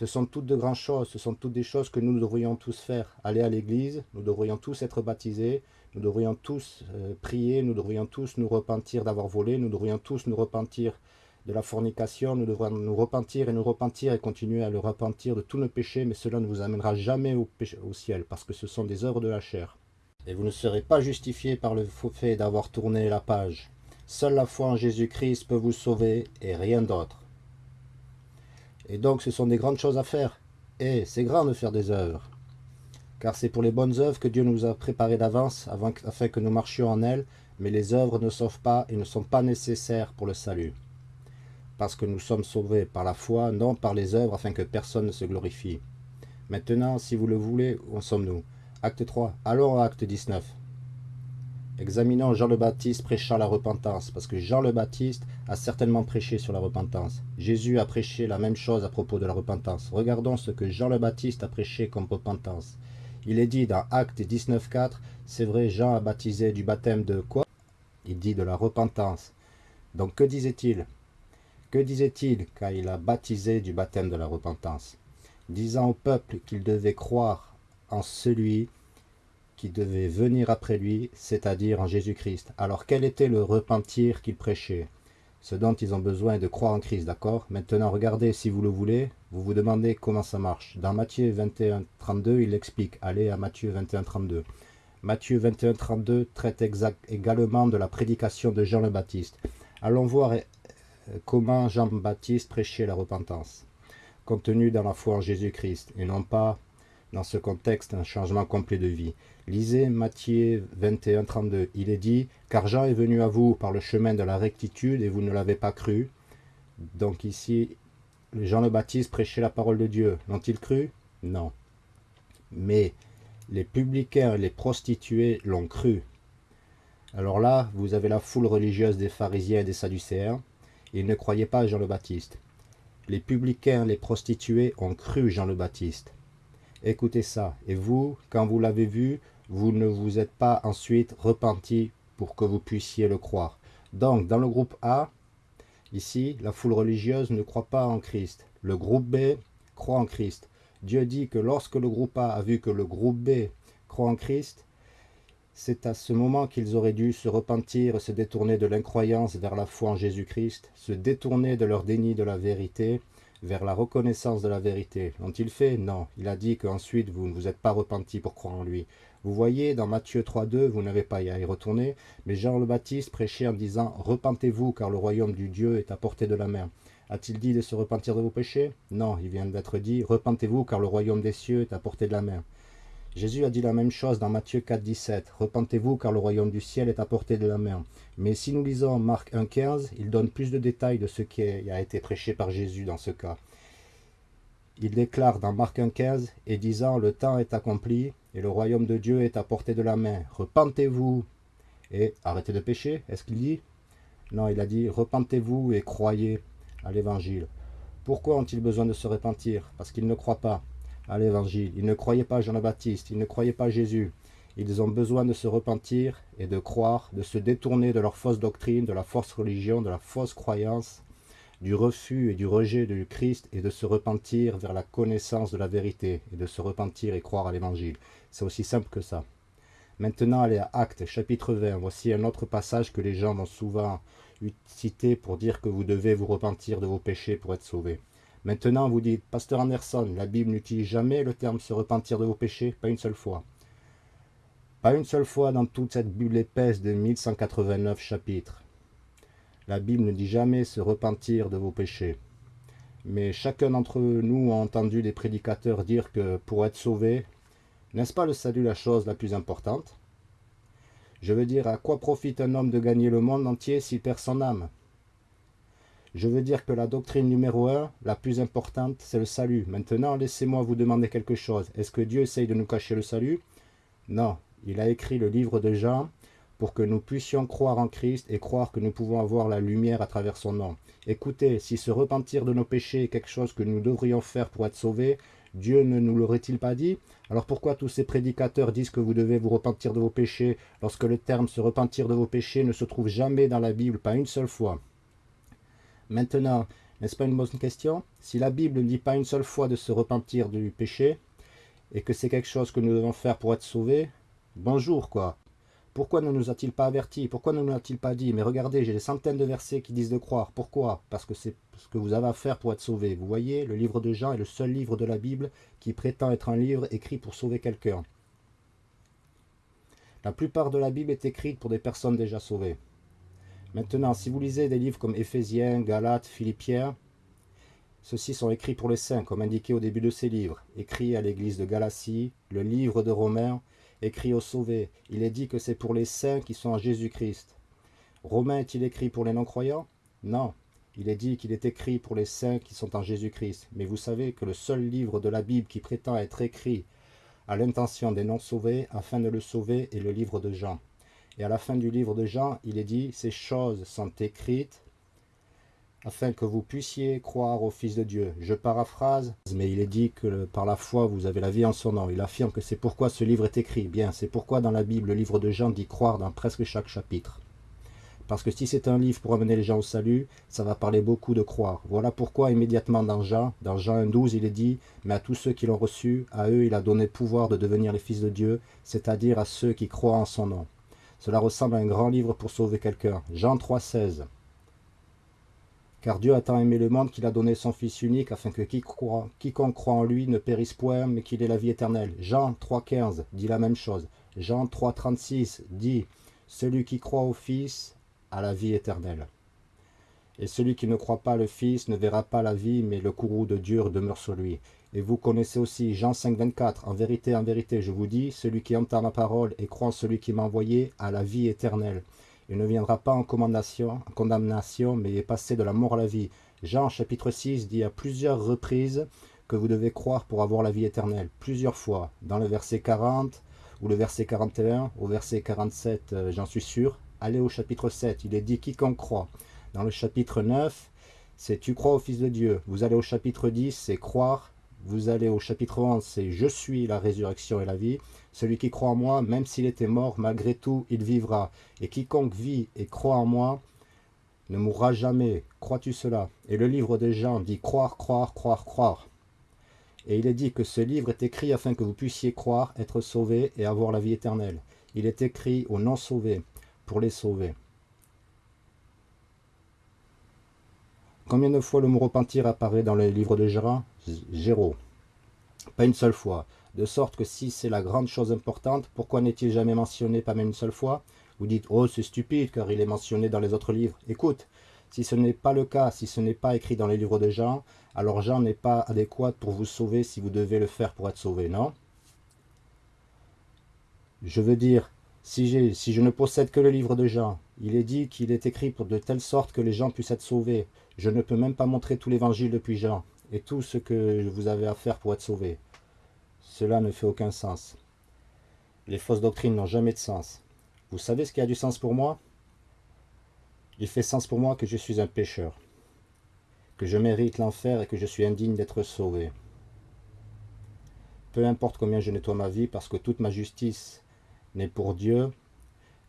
ce sont toutes de grandes choses, ce sont toutes des choses que nous devrions tous faire. Aller à l'église, nous devrions tous être baptisés, nous devrions tous euh, prier, nous devrions tous nous repentir d'avoir volé, nous devrions tous nous repentir de la fornication, nous devrions nous repentir et nous repentir et continuer à le repentir de tous nos péchés, mais cela ne vous amènera jamais au, ciel, parce que ce sont des œuvres de la chair. Et vous ne serez pas justifié par le fait d'avoir tourné la page. Seule la foi en Jésus-Christ peut vous sauver et rien d'autre. Et donc ce sont des grandes choses à faire. Et c'est grand de faire des œuvres. Car c'est pour les bonnes œuvres que Dieu nous a préparées d'avance, afin que nous marchions en elles, mais les œuvres ne sauvent pas et ne sont pas nécessaires pour le salut. Parce que nous sommes sauvés par la foi, non par les œuvres, afin que personne ne se glorifie. Maintenant, si vous le voulez, où sommes-nous? Acte 3. Allons à acte 19. Examinons Jean le Baptiste prêchant la repentance, parce que Jean le Baptiste a certainement prêché sur la repentance. Jésus a prêché la même chose à propos de la repentance. Regardons ce que Jean le Baptiste a prêché comme repentance. Il est dit dans Acte 19.4, c'est vrai, Jean a baptisé du baptême de quoi? Il dit de la repentance. Donc que disait-il? Que disait-il quand il a baptisé du baptême de la repentance? Disant au peuple qu'il devait croire en celui qui devait venir après lui, c'est-à-dire en Jésus-Christ. Alors quel était le repentir qu'il prêchait? Ce dont ils ont besoin de croire en Christ, d'accord? Maintenant, regardez, si vous le voulez, vous vous demandez comment ça marche. Dans Matthieu 21, 32, il explique. Allez à Matthieu 21, 32. Matthieu 21, 32 traite également de la prédication de Jean le Baptiste. Allons voir comment Jean-Baptiste prêchait la repentance, contenu dans la foi en Jésus-Christ, et non pas dans ce contexte un changement complet de vie. Lisez Matthieu 21, 32. Il est dit, car Jean est venu à vous par le chemin de la rectitude et vous ne l'avez pas cru. Donc ici, Jean le Baptiste prêchait la parole de Dieu. L'ont-ils cru? Non. Mais les publicains et les prostituées l'ont cru. Alors là, vous avez la foule religieuse des pharisiens et des sadducéens. Ils ne croyaient pas Jean le Baptiste. Les publicains, les prostituées ont cru Jean le Baptiste. Écoutez ça. Et vous, quand vous l'avez vu, vous ne vous êtes pas ensuite repenti pour que vous puissiez le croire. Donc, dans le groupe A, ici, la foule religieuse ne croit pas en Christ. Le groupe B croit en Christ. Dieu dit que lorsque le groupe A a vu que le groupe B croit en Christ, c'est à ce moment qu'ils auraient dû se repentir, se détourner de l'incroyance vers la foi en Jésus-Christ, se détourner de leur déni de la vérité vers la reconnaissance de la vérité. L'ont-il fait? Non. Il a dit qu'ensuite vous ne vous êtes pas repenti pour croire en lui. Vous voyez, dans Matthieu 3.2, vous n'avez pas à y retourner, mais Jean le Baptiste prêchait en disant « Repentez-vous, car le royaume du Dieu est à portée de la main. » A-t-il dit de se repentir de vos péchés? Non, il vient d'être dit « Repentez-vous, car le royaume des cieux est à portée de la main. » Jésus a dit la même chose dans Matthieu 4, 17. Repentez-vous car le royaume du ciel est à portée de la main. Mais si nous lisons Marc 1, 15, il donne plus de détails de ce qui a été prêché par Jésus dans ce cas. Il déclare dans Marc 1, 15 et disant Le temps est accompli et le royaume de Dieu est à portée de la main. Repentez-vous et arrêtez de pécher. Est-ce qu'il dit? Non, il a dit Repentez-vous et croyez à l'évangile. Pourquoi ont-ils besoin de se repentir? Parce qu'ils ne croient pas à l'évangile. Ils ne croyaient pas Jean le Baptiste, ils ne croyaient pas Jésus. Ils ont besoin de se repentir et de croire, de se détourner de leur fausse doctrine, de la fausse religion, de la fausse croyance, du refus et du rejet du Christ et de se repentir vers la connaissance de la vérité et de se repentir et croire à l'évangile. C'est aussi simple que ça. Maintenant, allez à Actes, chapitre 20. Voici un autre passage que les gens vont souvent citer pour dire que vous devez vous repentir de vos péchés pour être sauvés. Maintenant, vous dites, Pasteur Anderson, la Bible n'utilise jamais le terme se repentir de vos péchés, pas une seule fois. Pas une seule fois dans toute cette Bible épaisse de 1189 chapitres. La Bible ne dit jamais se repentir de vos péchés. Mais chacun d'entre nous a entendu des prédicateurs dire que pour être sauvé, n'est-ce pas le salut la chose la plus importante? Je veux dire, à quoi profite un homme de gagner le monde entier s'il perd son âme? Je veux dire que la doctrine numéro un, la plus importante, c'est le salut. Maintenant, laissez-moi vous demander quelque chose. Est-ce que Dieu essaye de nous cacher le salut? Non. Il a écrit le livre de Jean pour que nous puissions croire en Christ et croire que nous pouvons avoir la lumière à travers son nom. Écoutez, si se repentir de nos péchés est quelque chose que nous devrions faire pour être sauvés, Dieu ne nous l'aurait-il pas dit? Alors pourquoi tous ces prédicateurs disent que vous devez vous repentir de vos péchés lorsque le terme se repentir de vos péchés ne se trouve jamais dans la Bible, pas une seule fois? Maintenant, n'est-ce pas une bonne question? Si la Bible ne dit pas une seule fois de se repentir du péché, et que c'est quelque chose que nous devons faire pour être sauvés, bonjour quoi. Pourquoi ne nous a-t-il pas avertis? Pourquoi ne nous a-t-il pas dit? Mais regardez, j'ai des centaines de versets qui disent de croire. Pourquoi? Parce que c'est ce que vous avez à faire pour être sauvé. Vous voyez, le livre de Jean est le seul livre de la Bible qui prétend être un livre écrit pour sauver quelqu'un. La plupart de la Bible est écrite pour des personnes déjà sauvées. Maintenant, si vous lisez des livres comme Éphésiens, Galates, Philippiens, ceux-ci sont écrits pour les saints, comme indiqué au début de ces livres. Écrit à l'église de Galatie, le livre de Romains, écrit aux sauvés. Il est dit que c'est pour les saints qui sont en Jésus-Christ. Romain est-il écrit pour les non-croyants? Non. il est dit qu'il est écrit pour les saints qui sont en Jésus-Christ. Mais vous savez que le seul livre de la Bible qui prétend être écrit à l'intention des non-sauvés afin de le sauver est le livre de Jean. Et à la fin du livre de Jean, il est dit, ces choses sont écrites afin que vous puissiez croire au Fils de Dieu. Je paraphrase, mais il est dit que par la foi, vous avez la vie en son nom. Il affirme que c'est pourquoi ce livre est écrit. Bien, c'est pourquoi dans la Bible, le livre de Jean dit croire dans presque chaque chapitre. Parce que si c'est un livre pour amener les gens au salut, ça va parler beaucoup de croire. Voilà pourquoi immédiatement dans Jean, dans Jean 1.12, il est dit « Mais à tous ceux qui l'ont reçu, à eux il a donné pouvoir de devenir les fils de Dieu, c'est-à-dire à ceux qui croient en son nom. » Cela ressemble à un grand livre pour sauver quelqu'un. Jean 3.16 car Dieu a tant aimé le monde qu'il a donné son Fils unique, afin que quiconque croit en lui ne périsse point, mais qu'il ait la vie éternelle. Jean 3,15 dit la même chose. Jean 3,36 dit « Celui qui croit au Fils a la vie éternelle. Et celui qui ne croit pas le Fils ne verra pas la vie, mais le courroux de Dieu demeure sur lui. Et vous connaissez aussi Jean 5, 24. En vérité, en vérité, je vous dis, celui qui entend ma parole et croit en celui qui m'a envoyé a la vie éternelle. Il ne viendra pas en condamnation, en condamnation, mais est passé de la mort à la vie. Jean chapitre 6 dit à plusieurs reprises que vous devez croire pour avoir la vie éternelle. Plusieurs fois. Dans le verset 40 ou le verset 41, au verset 47, euh, j'en suis sûr. Allez au chapitre 7, il est dit quiconque croit. Dans le chapitre 9, c'est tu crois au Fils de Dieu. Vous allez au chapitre 10, c'est croire. Vous allez au chapitre 11, c'est je suis la résurrection et la vie. Celui qui croit en moi, même s'il était mort, malgré tout, il vivra. Et quiconque vit et croit en moi, ne mourra jamais. Crois-tu cela? Et le livre de Jean dit croire, croire, croire, croire. Et il est dit que ce livre est écrit afin que vous puissiez croire, être sauvés et avoir la vie éternelle. Il est écrit aux non-sauvés, pour les sauver. Combien de fois le mot repentir apparaît dans le livre de Gérard Géraud. Pas une seule fois. De sorte que si c'est la grande chose importante, pourquoi n'est-il jamais mentionné pas même une seule fois? Vous dites, oh c'est stupide car il est mentionné dans les autres livres. Écoute, si ce n'est pas le cas, si ce n'est pas écrit dans les livres de Jean, alors Jean n'est pas adéquat pour vous sauver si vous devez le faire pour être sauvé, non? Je veux dire, si, si je ne possède que le livre de Jean, il est dit qu'il est écrit pour de telle sorte que les gens puissent être sauvés. Je ne peux même pas montrer tout l'évangile depuis Jean et tout ce que vous avez à faire pour être sauvé. Cela ne fait aucun sens. Les fausses doctrines n'ont jamais de sens. Vous savez ce qui a du sens pour moi? Il fait sens pour moi que je suis un pécheur, que je mérite l'enfer et que je suis indigne d'être sauvé. Peu importe combien je nettoie ma vie, parce que toute ma justice n'est pour Dieu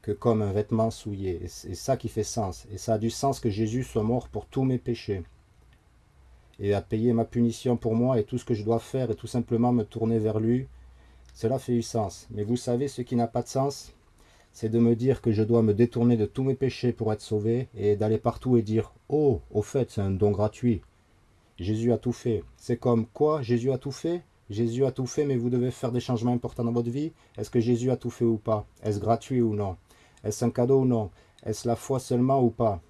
que comme un vêtement souillé. Et ça qui fait sens. Et ça a du sens que Jésus soit mort pour tous mes péchés et à payer ma punition pour moi et tout ce que je dois faire et tout simplement me tourner vers lui, cela fait du sens. Mais vous savez ce qui n'a pas de sens C'est de me dire que je dois me détourner de tous mes péchés pour être sauvé et d'aller partout et dire « Oh, au fait, c'est un don gratuit. Jésus a tout fait. » C'est comme quoi Jésus a tout fait? Jésus a tout fait, mais vous devez faire des changements importants dans votre vie. Est-ce que Jésus a tout fait ou pas? Est-ce gratuit ou non? Est-ce un cadeau ou non? Est-ce la foi seulement ou pas?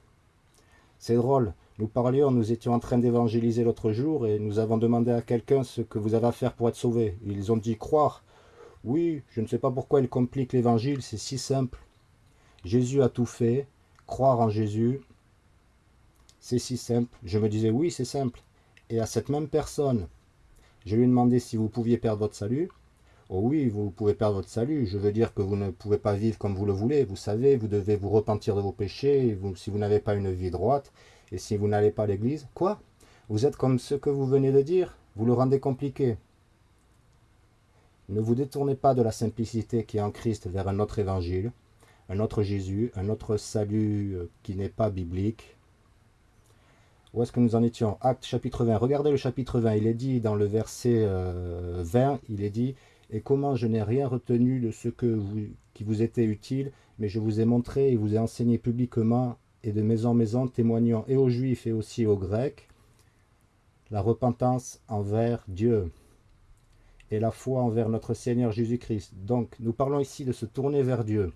C'est drôle. Nous parlions, nous étions en train d'évangéliser l'autre jour et nous avons demandé à quelqu'un ce que vous avez à faire pour être sauvé. Ils ont dit croire. Oui, je ne sais pas pourquoi ils compliquent l'évangile, c'est si simple. Jésus a tout fait, croire en Jésus, c'est si simple. Je me disais oui, c'est simple. Et à cette même personne, je lui ai demandé si vous pouviez perdre votre salut. Oh oui, vous pouvez perdre votre salut. Je veux dire que vous ne pouvez pas vivre comme vous le voulez. Vous savez, vous devez vous repentir de vos péchés. si vous n'avez pas une vie droite, et si vous n'allez pas à l'église, quoi? Vous êtes comme ce que vous venez de dire, vous le rendez compliqué. Ne vous détournez pas de la simplicité qui est en Christ vers un autre évangile, un autre Jésus, un autre salut euh, qui n'est pas biblique. Où est-ce que nous en étions? Acte chapitre 20. Regardez le chapitre 20. Il est dit dans le verset 20, euh, il est dit « Et comment je n'ai rien retenu de ce que qui vous était utile, mais je vous ai montré et vous ai enseigné publiquement et de maison en maison, témoignant et aux Juifs et aussi aux Grecs la repentance envers Dieu et la foi envers notre Seigneur Jésus-Christ. Donc, nous parlons ici de se tourner vers Dieu.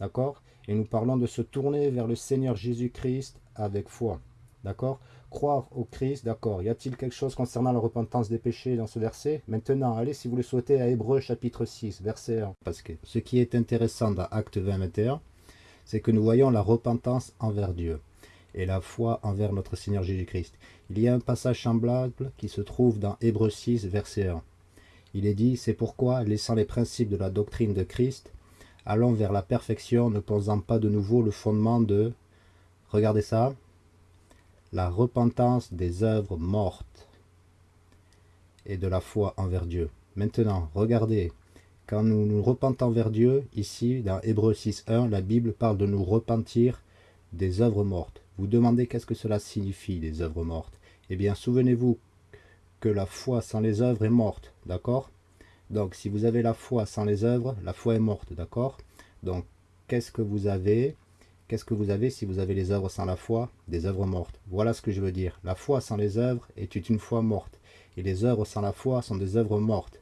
D'accord? Et nous parlons de se tourner vers le Seigneur Jésus-Christ avec foi. D'accord? Croire au Christ, d'accord. Y a-t-il quelque chose concernant la repentance des péchés dans ce verset? Maintenant, allez, si vous le souhaitez, à Hébreu chapitre 6, verset 1. Parce que ce qui est intéressant dans Acte 20, 21, c'est que nous voyons la repentance envers Dieu. et la foi envers notre Seigneur Jésus-Christ. Il y a un passage semblable qui se trouve dans Hébreux 6, verset 1. Il est dit, c'est pourquoi, laissant les principes de la doctrine de Christ, allons vers la perfection, ne posant pas de nouveau le fondement de, regardez ça, la repentance des œuvres mortes et de la foi envers Dieu. Maintenant, regardez, quand nous nous repentons vers Dieu, ici, dans Hébreux 6.1, la Bible parle de nous repentir des œuvres mortes. Vous demandez qu'est-ce que cela signifie, les œuvres mortes? Eh bien, souvenez-vous que la foi sans les œuvres est morte, d'accord? Donc, si vous avez la foi sans les œuvres, la foi est morte, d'accord? Donc, qu'est-ce que vous avez? Qu'est-ce que vous avez si vous avez les œuvres sans la foi? Des œuvres mortes. Voilà ce que je veux dire. La foi sans les œuvres est une foi morte. Et les œuvres sans la foi sont des œuvres mortes.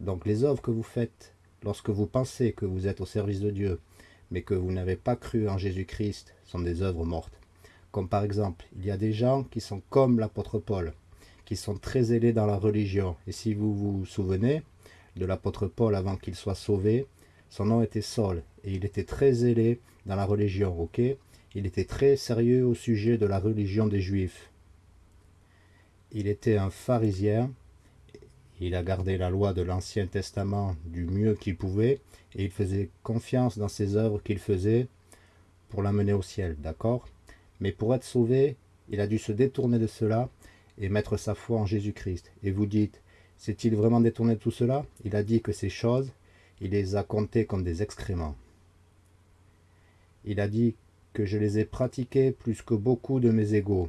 Donc les œuvres que vous faites lorsque vous pensez que vous êtes au service de Dieu, mais que vous n'avez pas cru en Jésus-Christ, sont des œuvres mortes. Comme par exemple, il y a des gens qui sont comme l'apôtre Paul, qui sont très zélés dans la religion. Et si vous vous souvenez de l'apôtre Paul avant qu'il soit sauvé, son nom était Saul, et il était très zélé dans la religion, ok? Il était très sérieux au sujet de la religion des Juifs. Il était un pharisien, il a gardé la loi de l'Ancien Testament du mieux qu'il pouvait, et il faisait confiance dans ses œuvres qu'il faisait pour l'amener au ciel, d'accord? Mais pour être sauvé, il a dû se détourner de cela et mettre sa foi en Jésus-Christ. Et vous dites, s'est-il vraiment détourné de tout cela? Il a dit que ces choses, il les a comptées comme des excréments. Il a dit que je les ai pratiquées plus que beaucoup de mes égaux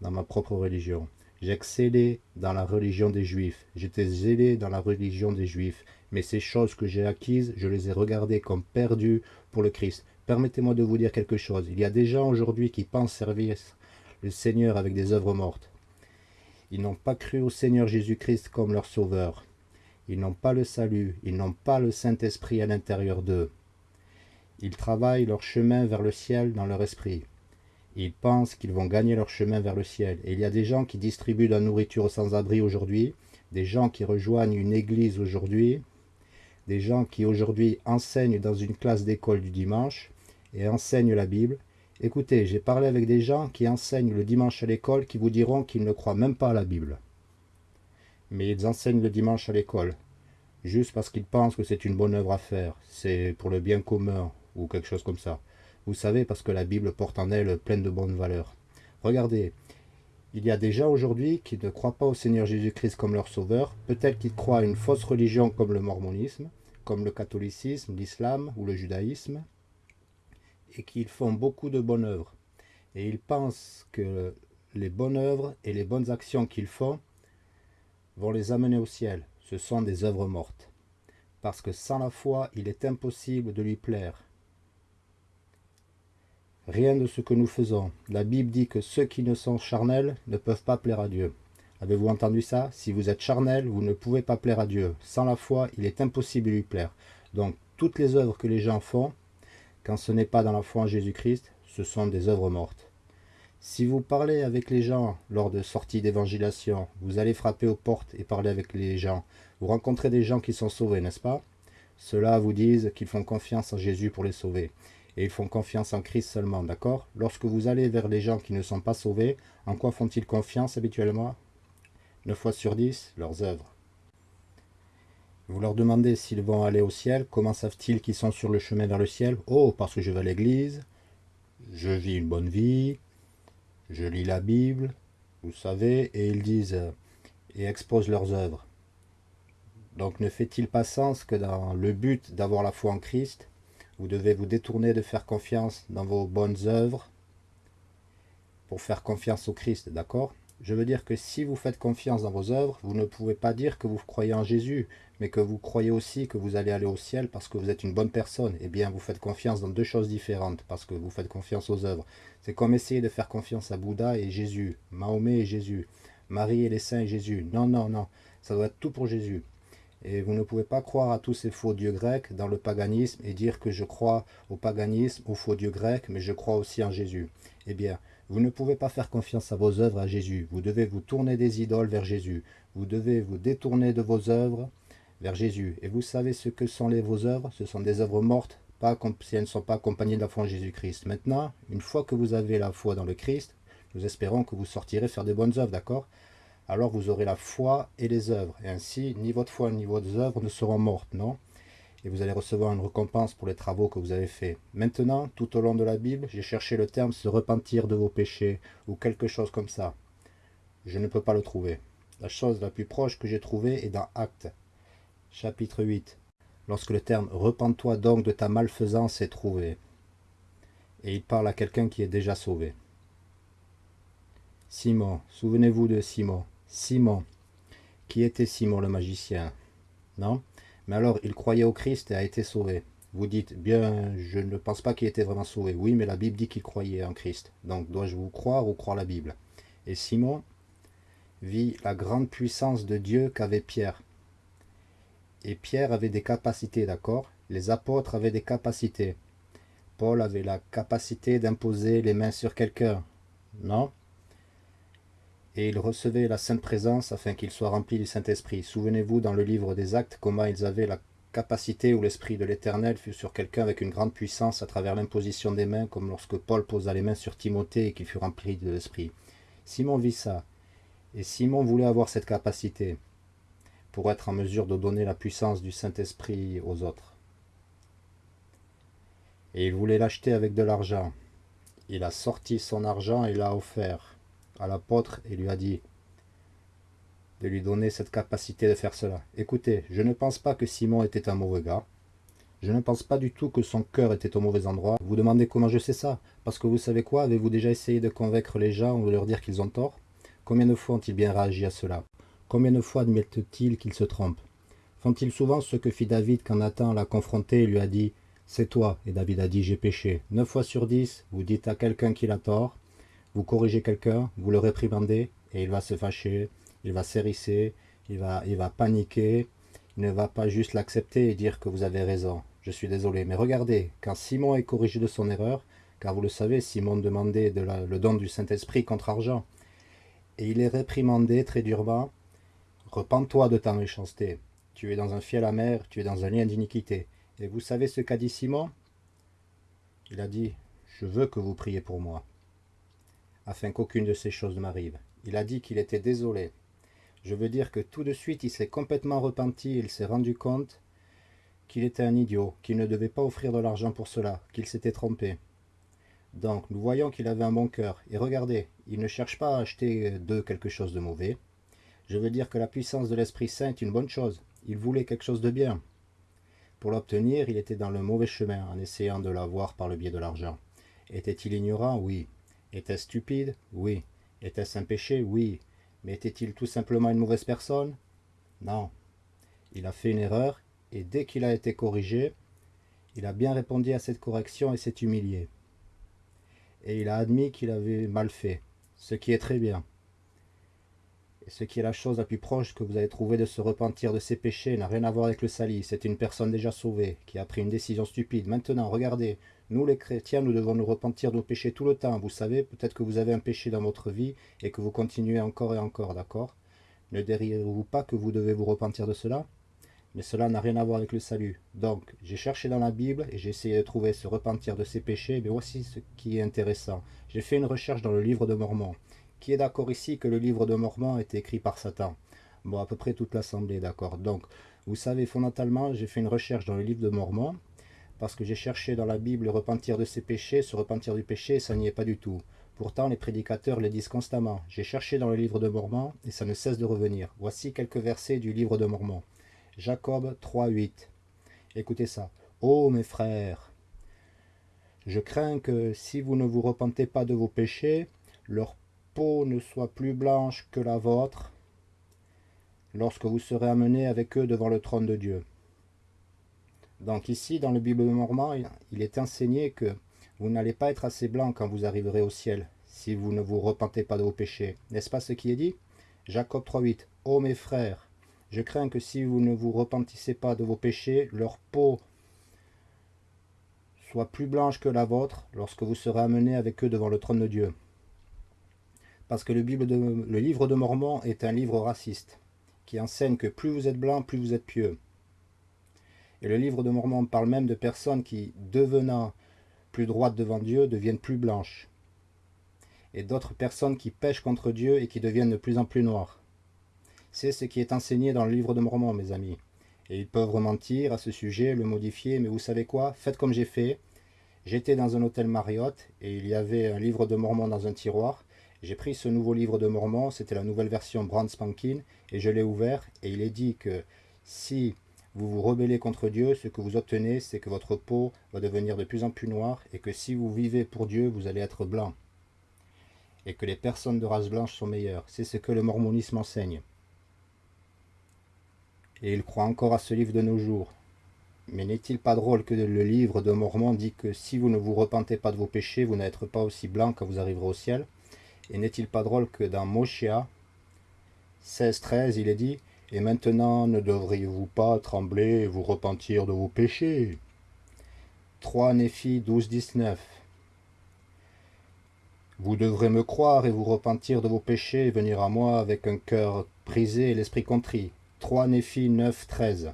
dans ma propre religion. J'excellais dans la religion des Juifs, j'étais zélé dans la religion des Juifs, mais ces choses que j'ai acquises, je les ai regardées comme perdues pour le Christ. Permettez-moi de vous dire quelque chose. Il y a des gens aujourd'hui qui pensent servir le Seigneur avec des œuvres mortes. Ils n'ont pas cru au Seigneur Jésus-Christ comme leur sauveur. Ils n'ont pas le salut, ils n'ont pas le Saint-Esprit à l'intérieur d'eux. Ils travaillent leur chemin vers le ciel dans leur esprit. Ils pensent qu'ils vont gagner leur chemin vers le ciel. Et il y a des gens qui distribuent de la nourriture aux sans-abri aujourd'hui, des gens qui rejoignent une église aujourd'hui, des gens qui aujourd'hui enseignent dans une classe d'école du dimanche et enseignent la Bible. Écoutez, j'ai parlé avec des gens qui enseignent le dimanche à l'école qui vous diront qu'ils ne croient même pas à la Bible. Mais ils enseignent le dimanche à l'école, juste parce qu'ils pensent que c'est une bonne œuvre à faire, c'est pour le bien commun ou quelque chose comme ça. Vous savez, parce que la Bible porte en elle pleine de bonnes valeurs. Regardez, il y a des gens aujourd'hui qui ne croient pas au Seigneur Jésus-Christ comme leur sauveur. Peut-être qu'ils croient à une fausse religion comme le mormonisme, comme le catholicisme, l'islam ou le judaïsme, et qu'ils font beaucoup de bonnes œuvres. Et ils pensent que les bonnes œuvres et les bonnes actions qu'ils font vont les amener au ciel. Ce sont des œuvres mortes. Parce que sans la foi, il est impossible de lui plaire. Rien de ce que nous faisons. La Bible dit que ceux qui ne sont charnels ne peuvent pas plaire à Dieu. Avez-vous entendu ça? Si vous êtes charnel, vous ne pouvez pas plaire à Dieu. Sans la foi, il est impossible de lui plaire. Donc, toutes les œuvres que les gens font, quand ce n'est pas dans la foi en Jésus-Christ, ce sont des œuvres mortes. Si vous parlez avec les gens lors de sorties d'évangélisation, vous allez frapper aux portes et parler avec les gens. Vous rencontrez des gens qui sont sauvés, n'est-ce pas? Ceux-là vous disent qu'ils font confiance en Jésus pour les sauver et ils font confiance en Christ seulement, d'accord? Lorsque vous allez vers les gens qui ne sont pas sauvés, en quoi font-ils confiance habituellement? 9 fois sur 10, leurs œuvres. Vous leur demandez s'ils vont aller au ciel, comment savent-ils qu'ils sont sur le chemin vers le ciel? Oh, parce que je vais à l'église, je vis une bonne vie, je lis la Bible, vous savez, et ils disent et exposent leurs œuvres. Donc ne fait-il pas sens que dans le but d'avoir la foi en Christ, vous devez vous détourner de faire confiance dans vos bonnes œuvres pour faire confiance au Christ, d'accord? Je veux dire que si vous faites confiance dans vos œuvres, vous ne pouvez pas dire que vous croyez en Jésus, mais que vous croyez aussi que vous allez aller au ciel parce que vous êtes une bonne personne. Eh bien, vous faites confiance dans deux choses différentes parce que vous faites confiance aux œuvres. C'est comme essayer de faire confiance à Bouddha et Jésus, Mahomet et Jésus, Marie et les saints et Jésus. Non, non, non, ça doit être tout pour Jésus. Et vous ne pouvez pas croire à tous ces faux dieux grecs dans le paganisme et dire que je crois au paganisme, aux faux dieux grecs, mais je crois aussi en Jésus. Eh bien, vous ne pouvez pas faire confiance à vos œuvres à Jésus. Vous devez vous tourner des idoles vers Jésus. Vous devez vous détourner de vos œuvres vers Jésus. Et vous savez ce que sont vos œuvres? Ce sont des œuvres mortes pas si elles ne sont pas accompagnées de la foi en Jésus-Christ. Maintenant, une fois que vous avez la foi dans le Christ, nous espérons que vous sortirez faire des bonnes œuvres, d'accord? Alors vous aurez la foi et les œuvres. Et ainsi, ni votre foi ni vos œuvres ne seront mortes, non? Et vous allez recevoir une récompense pour les travaux que vous avez faits. Maintenant, tout au long de la Bible, j'ai cherché le terme « se repentir de vos péchés » ou quelque chose comme ça. Je ne peux pas le trouver. La chose la plus proche que j'ai trouvée est dans Actes, chapitre 8, lorsque le terme « repens-toi donc de ta malfaisance » est trouvé. Et il parle à quelqu'un qui est déjà sauvé. Simon, souvenez-vous de Simon. Simon, qui était Simon le magicien? Non? Mais alors, il croyait au Christ et a été sauvé. Vous dites, bien, je ne pense pas qu'il était vraiment sauvé. Oui, mais la Bible dit qu'il croyait en Christ. Donc, dois-je vous croire ou croire la Bible? Et Simon vit la grande puissance de Dieu qu'avait Pierre. Et Pierre avait des capacités, d'accord? Les apôtres avaient des capacités. Paul avait la capacité d'imposer les mains sur quelqu'un, non? Et il recevait la Sainte Présence afin qu'il soit rempli du Saint-Esprit. Souvenez-vous dans le livre des Actes comment ils avaient la capacité où l'Esprit de l'Éternel fut sur quelqu'un avec une grande puissance à travers l'imposition des mains, comme lorsque Paul posa les mains sur Timothée et qu'il fut rempli de l'Esprit. Simon vit ça. Et Simon voulait avoir cette capacité pour être en mesure de donner la puissance du Saint-Esprit aux autres. Et il voulait l'acheter avec de l'argent. Il a sorti son argent et l'a offert à l'apôtre et lui a dit de lui donner cette capacité de faire cela. Écoutez, je ne pense pas que Simon était un mauvais gars. Je ne pense pas du tout que son cœur était au mauvais endroit. Vous demandez comment je sais ça? Parce que vous savez quoi? Avez-vous déjà essayé de convaincre les gens ou de leur dire qu'ils ont tort? Combien de fois ont-ils bien réagi à cela? Combien de fois admettent-ils qu'ils se trompent? Font-ils souvent ce que fit David quand Nathan l'a confronté et lui a dit « C'est toi » et David a dit « J'ai péché ». Neuf fois sur dix, vous dites à quelqu'un qu'il a tort, vous corrigez quelqu'un, vous le réprimandez et il va se fâcher, il va s'hérisser, il va, il va paniquer, il ne va pas juste l'accepter et dire que vous avez raison. Je suis désolé, mais regardez, quand Simon est corrigé de son erreur, car vous le savez, Simon demandait de le don du Saint-Esprit contre argent, et il est réprimandé très durement. Repends-toi de ta méchanceté. Tu es dans un fiel amer, tu es dans un lien d'iniquité. Et vous savez ce qu'a dit Simon? Il a dit, je veux que vous priez pour moi, afin qu'aucune de ces choses ne m'arrive. Il a dit qu'il était désolé. Je veux dire que tout de suite, il s'est complètement repenti, il s'est rendu compte qu'il était un idiot, qu'il ne devait pas offrir de l'argent pour cela, qu'il s'était trompé. Donc, nous voyons qu'il avait un bon cœur. Et regardez, il ne cherche pas à acheter de quelque chose de mauvais. Je veux dire que la puissance de l'Esprit Saint est une bonne chose. Il voulait quelque chose de bien. Pour l'obtenir, il était dans le mauvais chemin en essayant de l'avoir par le biais de l'argent. Était-il ignorant? Oui. Était-ce stupide? Oui. Était-ce un péché? Oui. Mais était-il tout simplement une mauvaise personne? Non. Il a fait une erreur et dès qu'il a été corrigé, il a bien répondu à cette correction et s'est humilié et il a admis qu'il avait mal fait, ce qui est très bien. Ce qui est la chose la plus proche que vous avez trouvé de se repentir de ses péchés n'a rien à voir avec le sali. C'est une personne déjà sauvée, qui a pris une décision stupide. Maintenant, regardez, nous les chrétiens, nous devons nous repentir de nos péchés tout le temps. Vous savez, peut-être que vous avez un péché dans votre vie et que vous continuez encore et encore, d'accord? Ne diriez-vous pas que vous devez vous repentir de cela? Mais cela n'a rien à voir avec le salut. Donc, j'ai cherché dans la Bible et j'ai essayé de trouver se repentir de ses péchés, mais voici ce qui est intéressant. J'ai fait une recherche dans le livre de Mormon. Qui est d'accord ici que le livre de Mormon est écrit par Satan Bon, à peu près toute l'assemblée, d'accord. Donc, vous savez, fondamentalement, j'ai fait une recherche dans le livre de Mormon, parce que j'ai cherché dans la Bible repentir de ses péchés, se repentir du péché, ça n'y est pas du tout. Pourtant, les prédicateurs le disent constamment. J'ai cherché dans le livre de Mormon, et ça ne cesse de revenir. Voici quelques versets du livre de Mormon. Jacob 3.8. Écoutez ça. Ô mes frères, je crains que si vous ne vous repentez pas de vos péchés, leur peau ne soit plus blanche que la vôtre lorsque vous serez amenés avec eux devant le trône de Dieu. Donc ici, dans le Bible de Mormon, il est enseigné que vous n'allez pas être assez blanc quand vous arriverez au ciel, si vous ne vous repentez pas de vos péchés. N'est-ce pas ce qui est dit? Jacob 3.8 Ô mes frères, je crains que si vous ne vous repentissez pas de vos péchés, leur peau soit plus blanche que la vôtre lorsque vous serez amenés avec eux devant le trône de Dieu. Parce que le, livre de Mormon est un livre raciste, qui enseigne que plus vous êtes blanc, plus vous êtes pieux. Et le livre de Mormon parle même de personnes qui, devenant plus droites devant Dieu, deviennent plus blanches. Et d'autres personnes qui pêchent contre Dieu et qui deviennent de plus en plus noires. C'est ce qui est enseigné dans le livre de Mormon, mes amis. Et ils peuvent rementir à ce sujet, le modifier, mais vous savez quoi? Faites comme j'ai fait. J'étais dans un hôtel Marriott et il y avait un livre de Mormon dans un tiroir. J'ai pris ce nouveau livre de Mormon, c'était la nouvelle version Brand Spankin, et je l'ai ouvert et il est dit que si vous vous rebellez contre Dieu, ce que vous obtenez, c'est que votre peau va devenir de plus en plus noire et que si vous vivez pour Dieu, vous allez être blanc. Et que les personnes de race blanche sont meilleures. C'est ce que le mormonisme enseigne et il croit encore à ce livre de nos jours. Mais n'est-il pas drôle que le livre de Mormon dit que si vous ne vous repentez pas de vos péchés, vous n'êtes pas aussi blanc quand vous arriverez au ciel? Et n'est-il pas drôle que dans Moshia 16-13, il est dit « Et maintenant ne devriez-vous pas trembler et vous repentir de vos péchés » 3 Néphi 12-19 Vous devrez me croire et vous repentir de vos péchés et venir à moi avec un cœur brisé et l'esprit contrit. 3 Néphi 9, 13.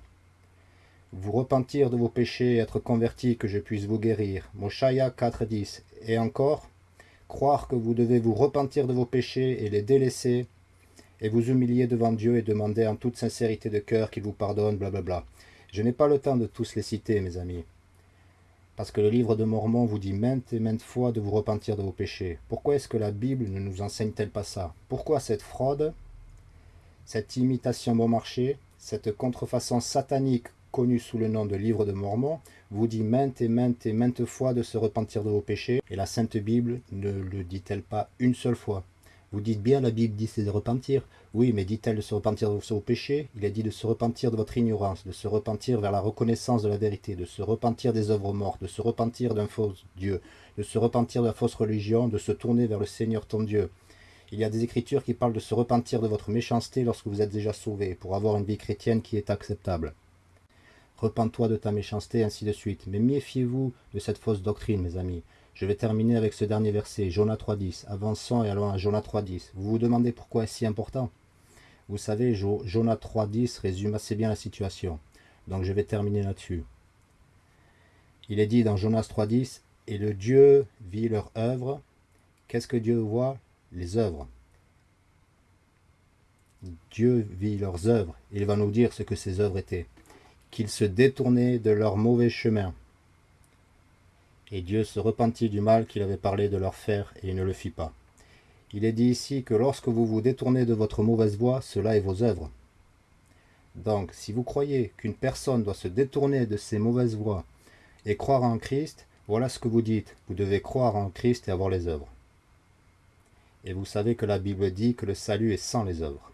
Vous repentir de vos péchés et être convertis, que je puisse vous guérir. Moshaya 4, 10. Et encore, croire que vous devez vous repentir de vos péchés et les délaisser, et vous humilier devant Dieu et demander en toute sincérité de cœur qu'il vous pardonne, blablabla. Je n'ai pas le temps de tous les citer, mes amis. Parce que le livre de Mormon vous dit maintes et maintes fois de vous repentir de vos péchés. Pourquoi est-ce que la Bible ne nous enseigne-t-elle pas ça? Pourquoi cette fraude? Cette imitation bon marché, cette contrefaçon satanique connue sous le nom de livre de Mormon, vous dit maintes et maintes et maintes fois de se repentir de vos péchés, et la Sainte Bible ne le dit-elle pas une seule fois Vous dites bien, la Bible dit c'est de repentir. Oui, mais dit-elle de se repentir de vos péchés? Il est dit de se repentir de votre ignorance, de se repentir vers la reconnaissance de la vérité, de se repentir des œuvres mortes, de se repentir d'un faux Dieu, de se repentir de la fausse religion, de se tourner vers le Seigneur ton Dieu. Il y a des écritures qui parlent de se repentir de votre méchanceté lorsque vous êtes déjà sauvé, pour avoir une vie chrétienne qui est acceptable. Repends-toi de ta méchanceté, ainsi de suite. Mais méfiez-vous de cette fausse doctrine, mes amis. Je vais terminer avec ce dernier verset, Jonas 3.10. Avançons et allons à Jonas 3.10. Vous vous demandez pourquoi est-ce si important? Vous savez, Jonas 3.10 résume assez bien la situation. Donc je vais terminer là-dessus. Il est dit dans Jonas 3.10, « Et le Dieu vit leur œuvre. Qu'est-ce que Dieu voit? Les œuvres. Dieu vit leurs œuvres. Il va nous dire ce que ces œuvres étaient. Qu'ils se détournaient de leur mauvais chemin. Et Dieu se repentit du mal qu'il avait parlé de leur faire, et il ne le fit pas. Il est dit ici que lorsque vous vous détournez de votre mauvaise voie, cela est vos œuvres. Donc, si vous croyez qu'une personne doit se détourner de ses mauvaises voies et croire en Christ, voilà ce que vous dites. Vous devez croire en Christ et avoir les œuvres. Et vous savez que la Bible dit que le salut est sans les œuvres.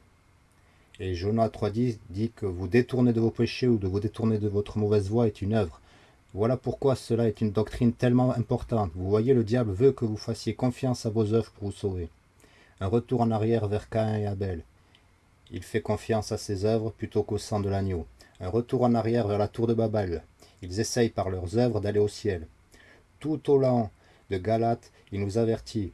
Et Jonas 3.10 dit que vous détourner de vos péchés ou de vous détourner de votre mauvaise voie est une œuvre. Voilà pourquoi cela est une doctrine tellement importante. Vous voyez, le diable veut que vous fassiez confiance à vos œuvres pour vous sauver. Un retour en arrière vers Caïn et Abel. Il fait confiance à ses œuvres plutôt qu'au sang de l'agneau. Un retour en arrière vers la tour de Babel. Ils essayent par leurs œuvres d'aller au ciel. Tout au long de Galate, il nous avertit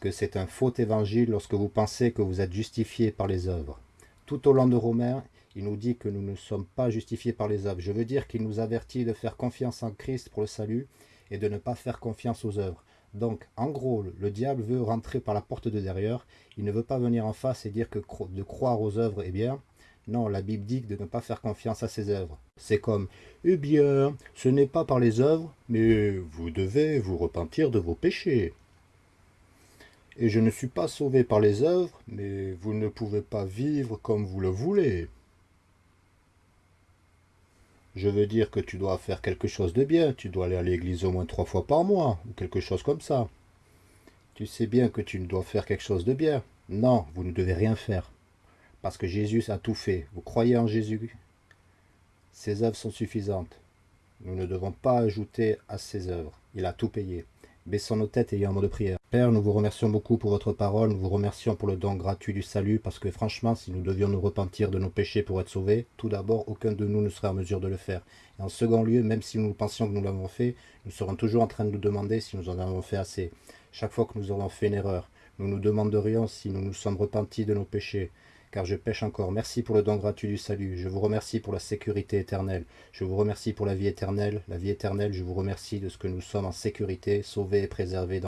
que c'est un faux évangile lorsque vous pensez que vous êtes justifié par les œuvres. Tout au long de Romains, il nous dit que nous ne sommes pas justifiés par les œuvres. Je veux dire qu'il nous avertit de faire confiance en Christ pour le salut et de ne pas faire confiance aux œuvres. Donc, en gros, le diable veut rentrer par la porte de derrière. Il ne veut pas venir en face et dire que de croire aux œuvres est bien. Non, la Bible dit de ne pas faire confiance à ses œuvres. C'est comme, eh bien, ce n'est pas par les œuvres, mais vous devez vous repentir de vos péchés. Et je ne suis pas sauvé par les œuvres, mais vous ne pouvez pas vivre comme vous le voulez. Je veux dire que tu dois faire quelque chose de bien, tu dois aller à l'église au moins trois fois par mois, ou quelque chose comme ça. Tu sais bien que tu dois faire quelque chose de bien. Non, vous ne devez rien faire. Parce que Jésus a tout fait. Vous croyez en Jésus? Ses œuvres sont suffisantes. Nous ne devons pas ajouter à ses œuvres. Il a tout payé. Baissons nos têtes et ayons un mot de prière. Père, nous vous remercions beaucoup pour votre parole, nous vous remercions pour le don gratuit du salut, parce que franchement, si nous devions nous repentir de nos péchés pour être sauvés, tout d'abord, aucun de nous ne serait en mesure de le faire. Et en second lieu, même si nous pensions que nous l'avons fait, nous serons toujours en train de nous demander si nous en avons fait assez. Chaque fois que nous aurons fait une erreur, nous nous demanderions si nous nous sommes repentis de nos péchés, car je pêche encore. Merci pour le don gratuit du salut. Je vous remercie pour la sécurité éternelle. Je vous remercie pour la vie éternelle. La vie éternelle, je vous remercie de ce que nous sommes en sécurité, sauvés et préservés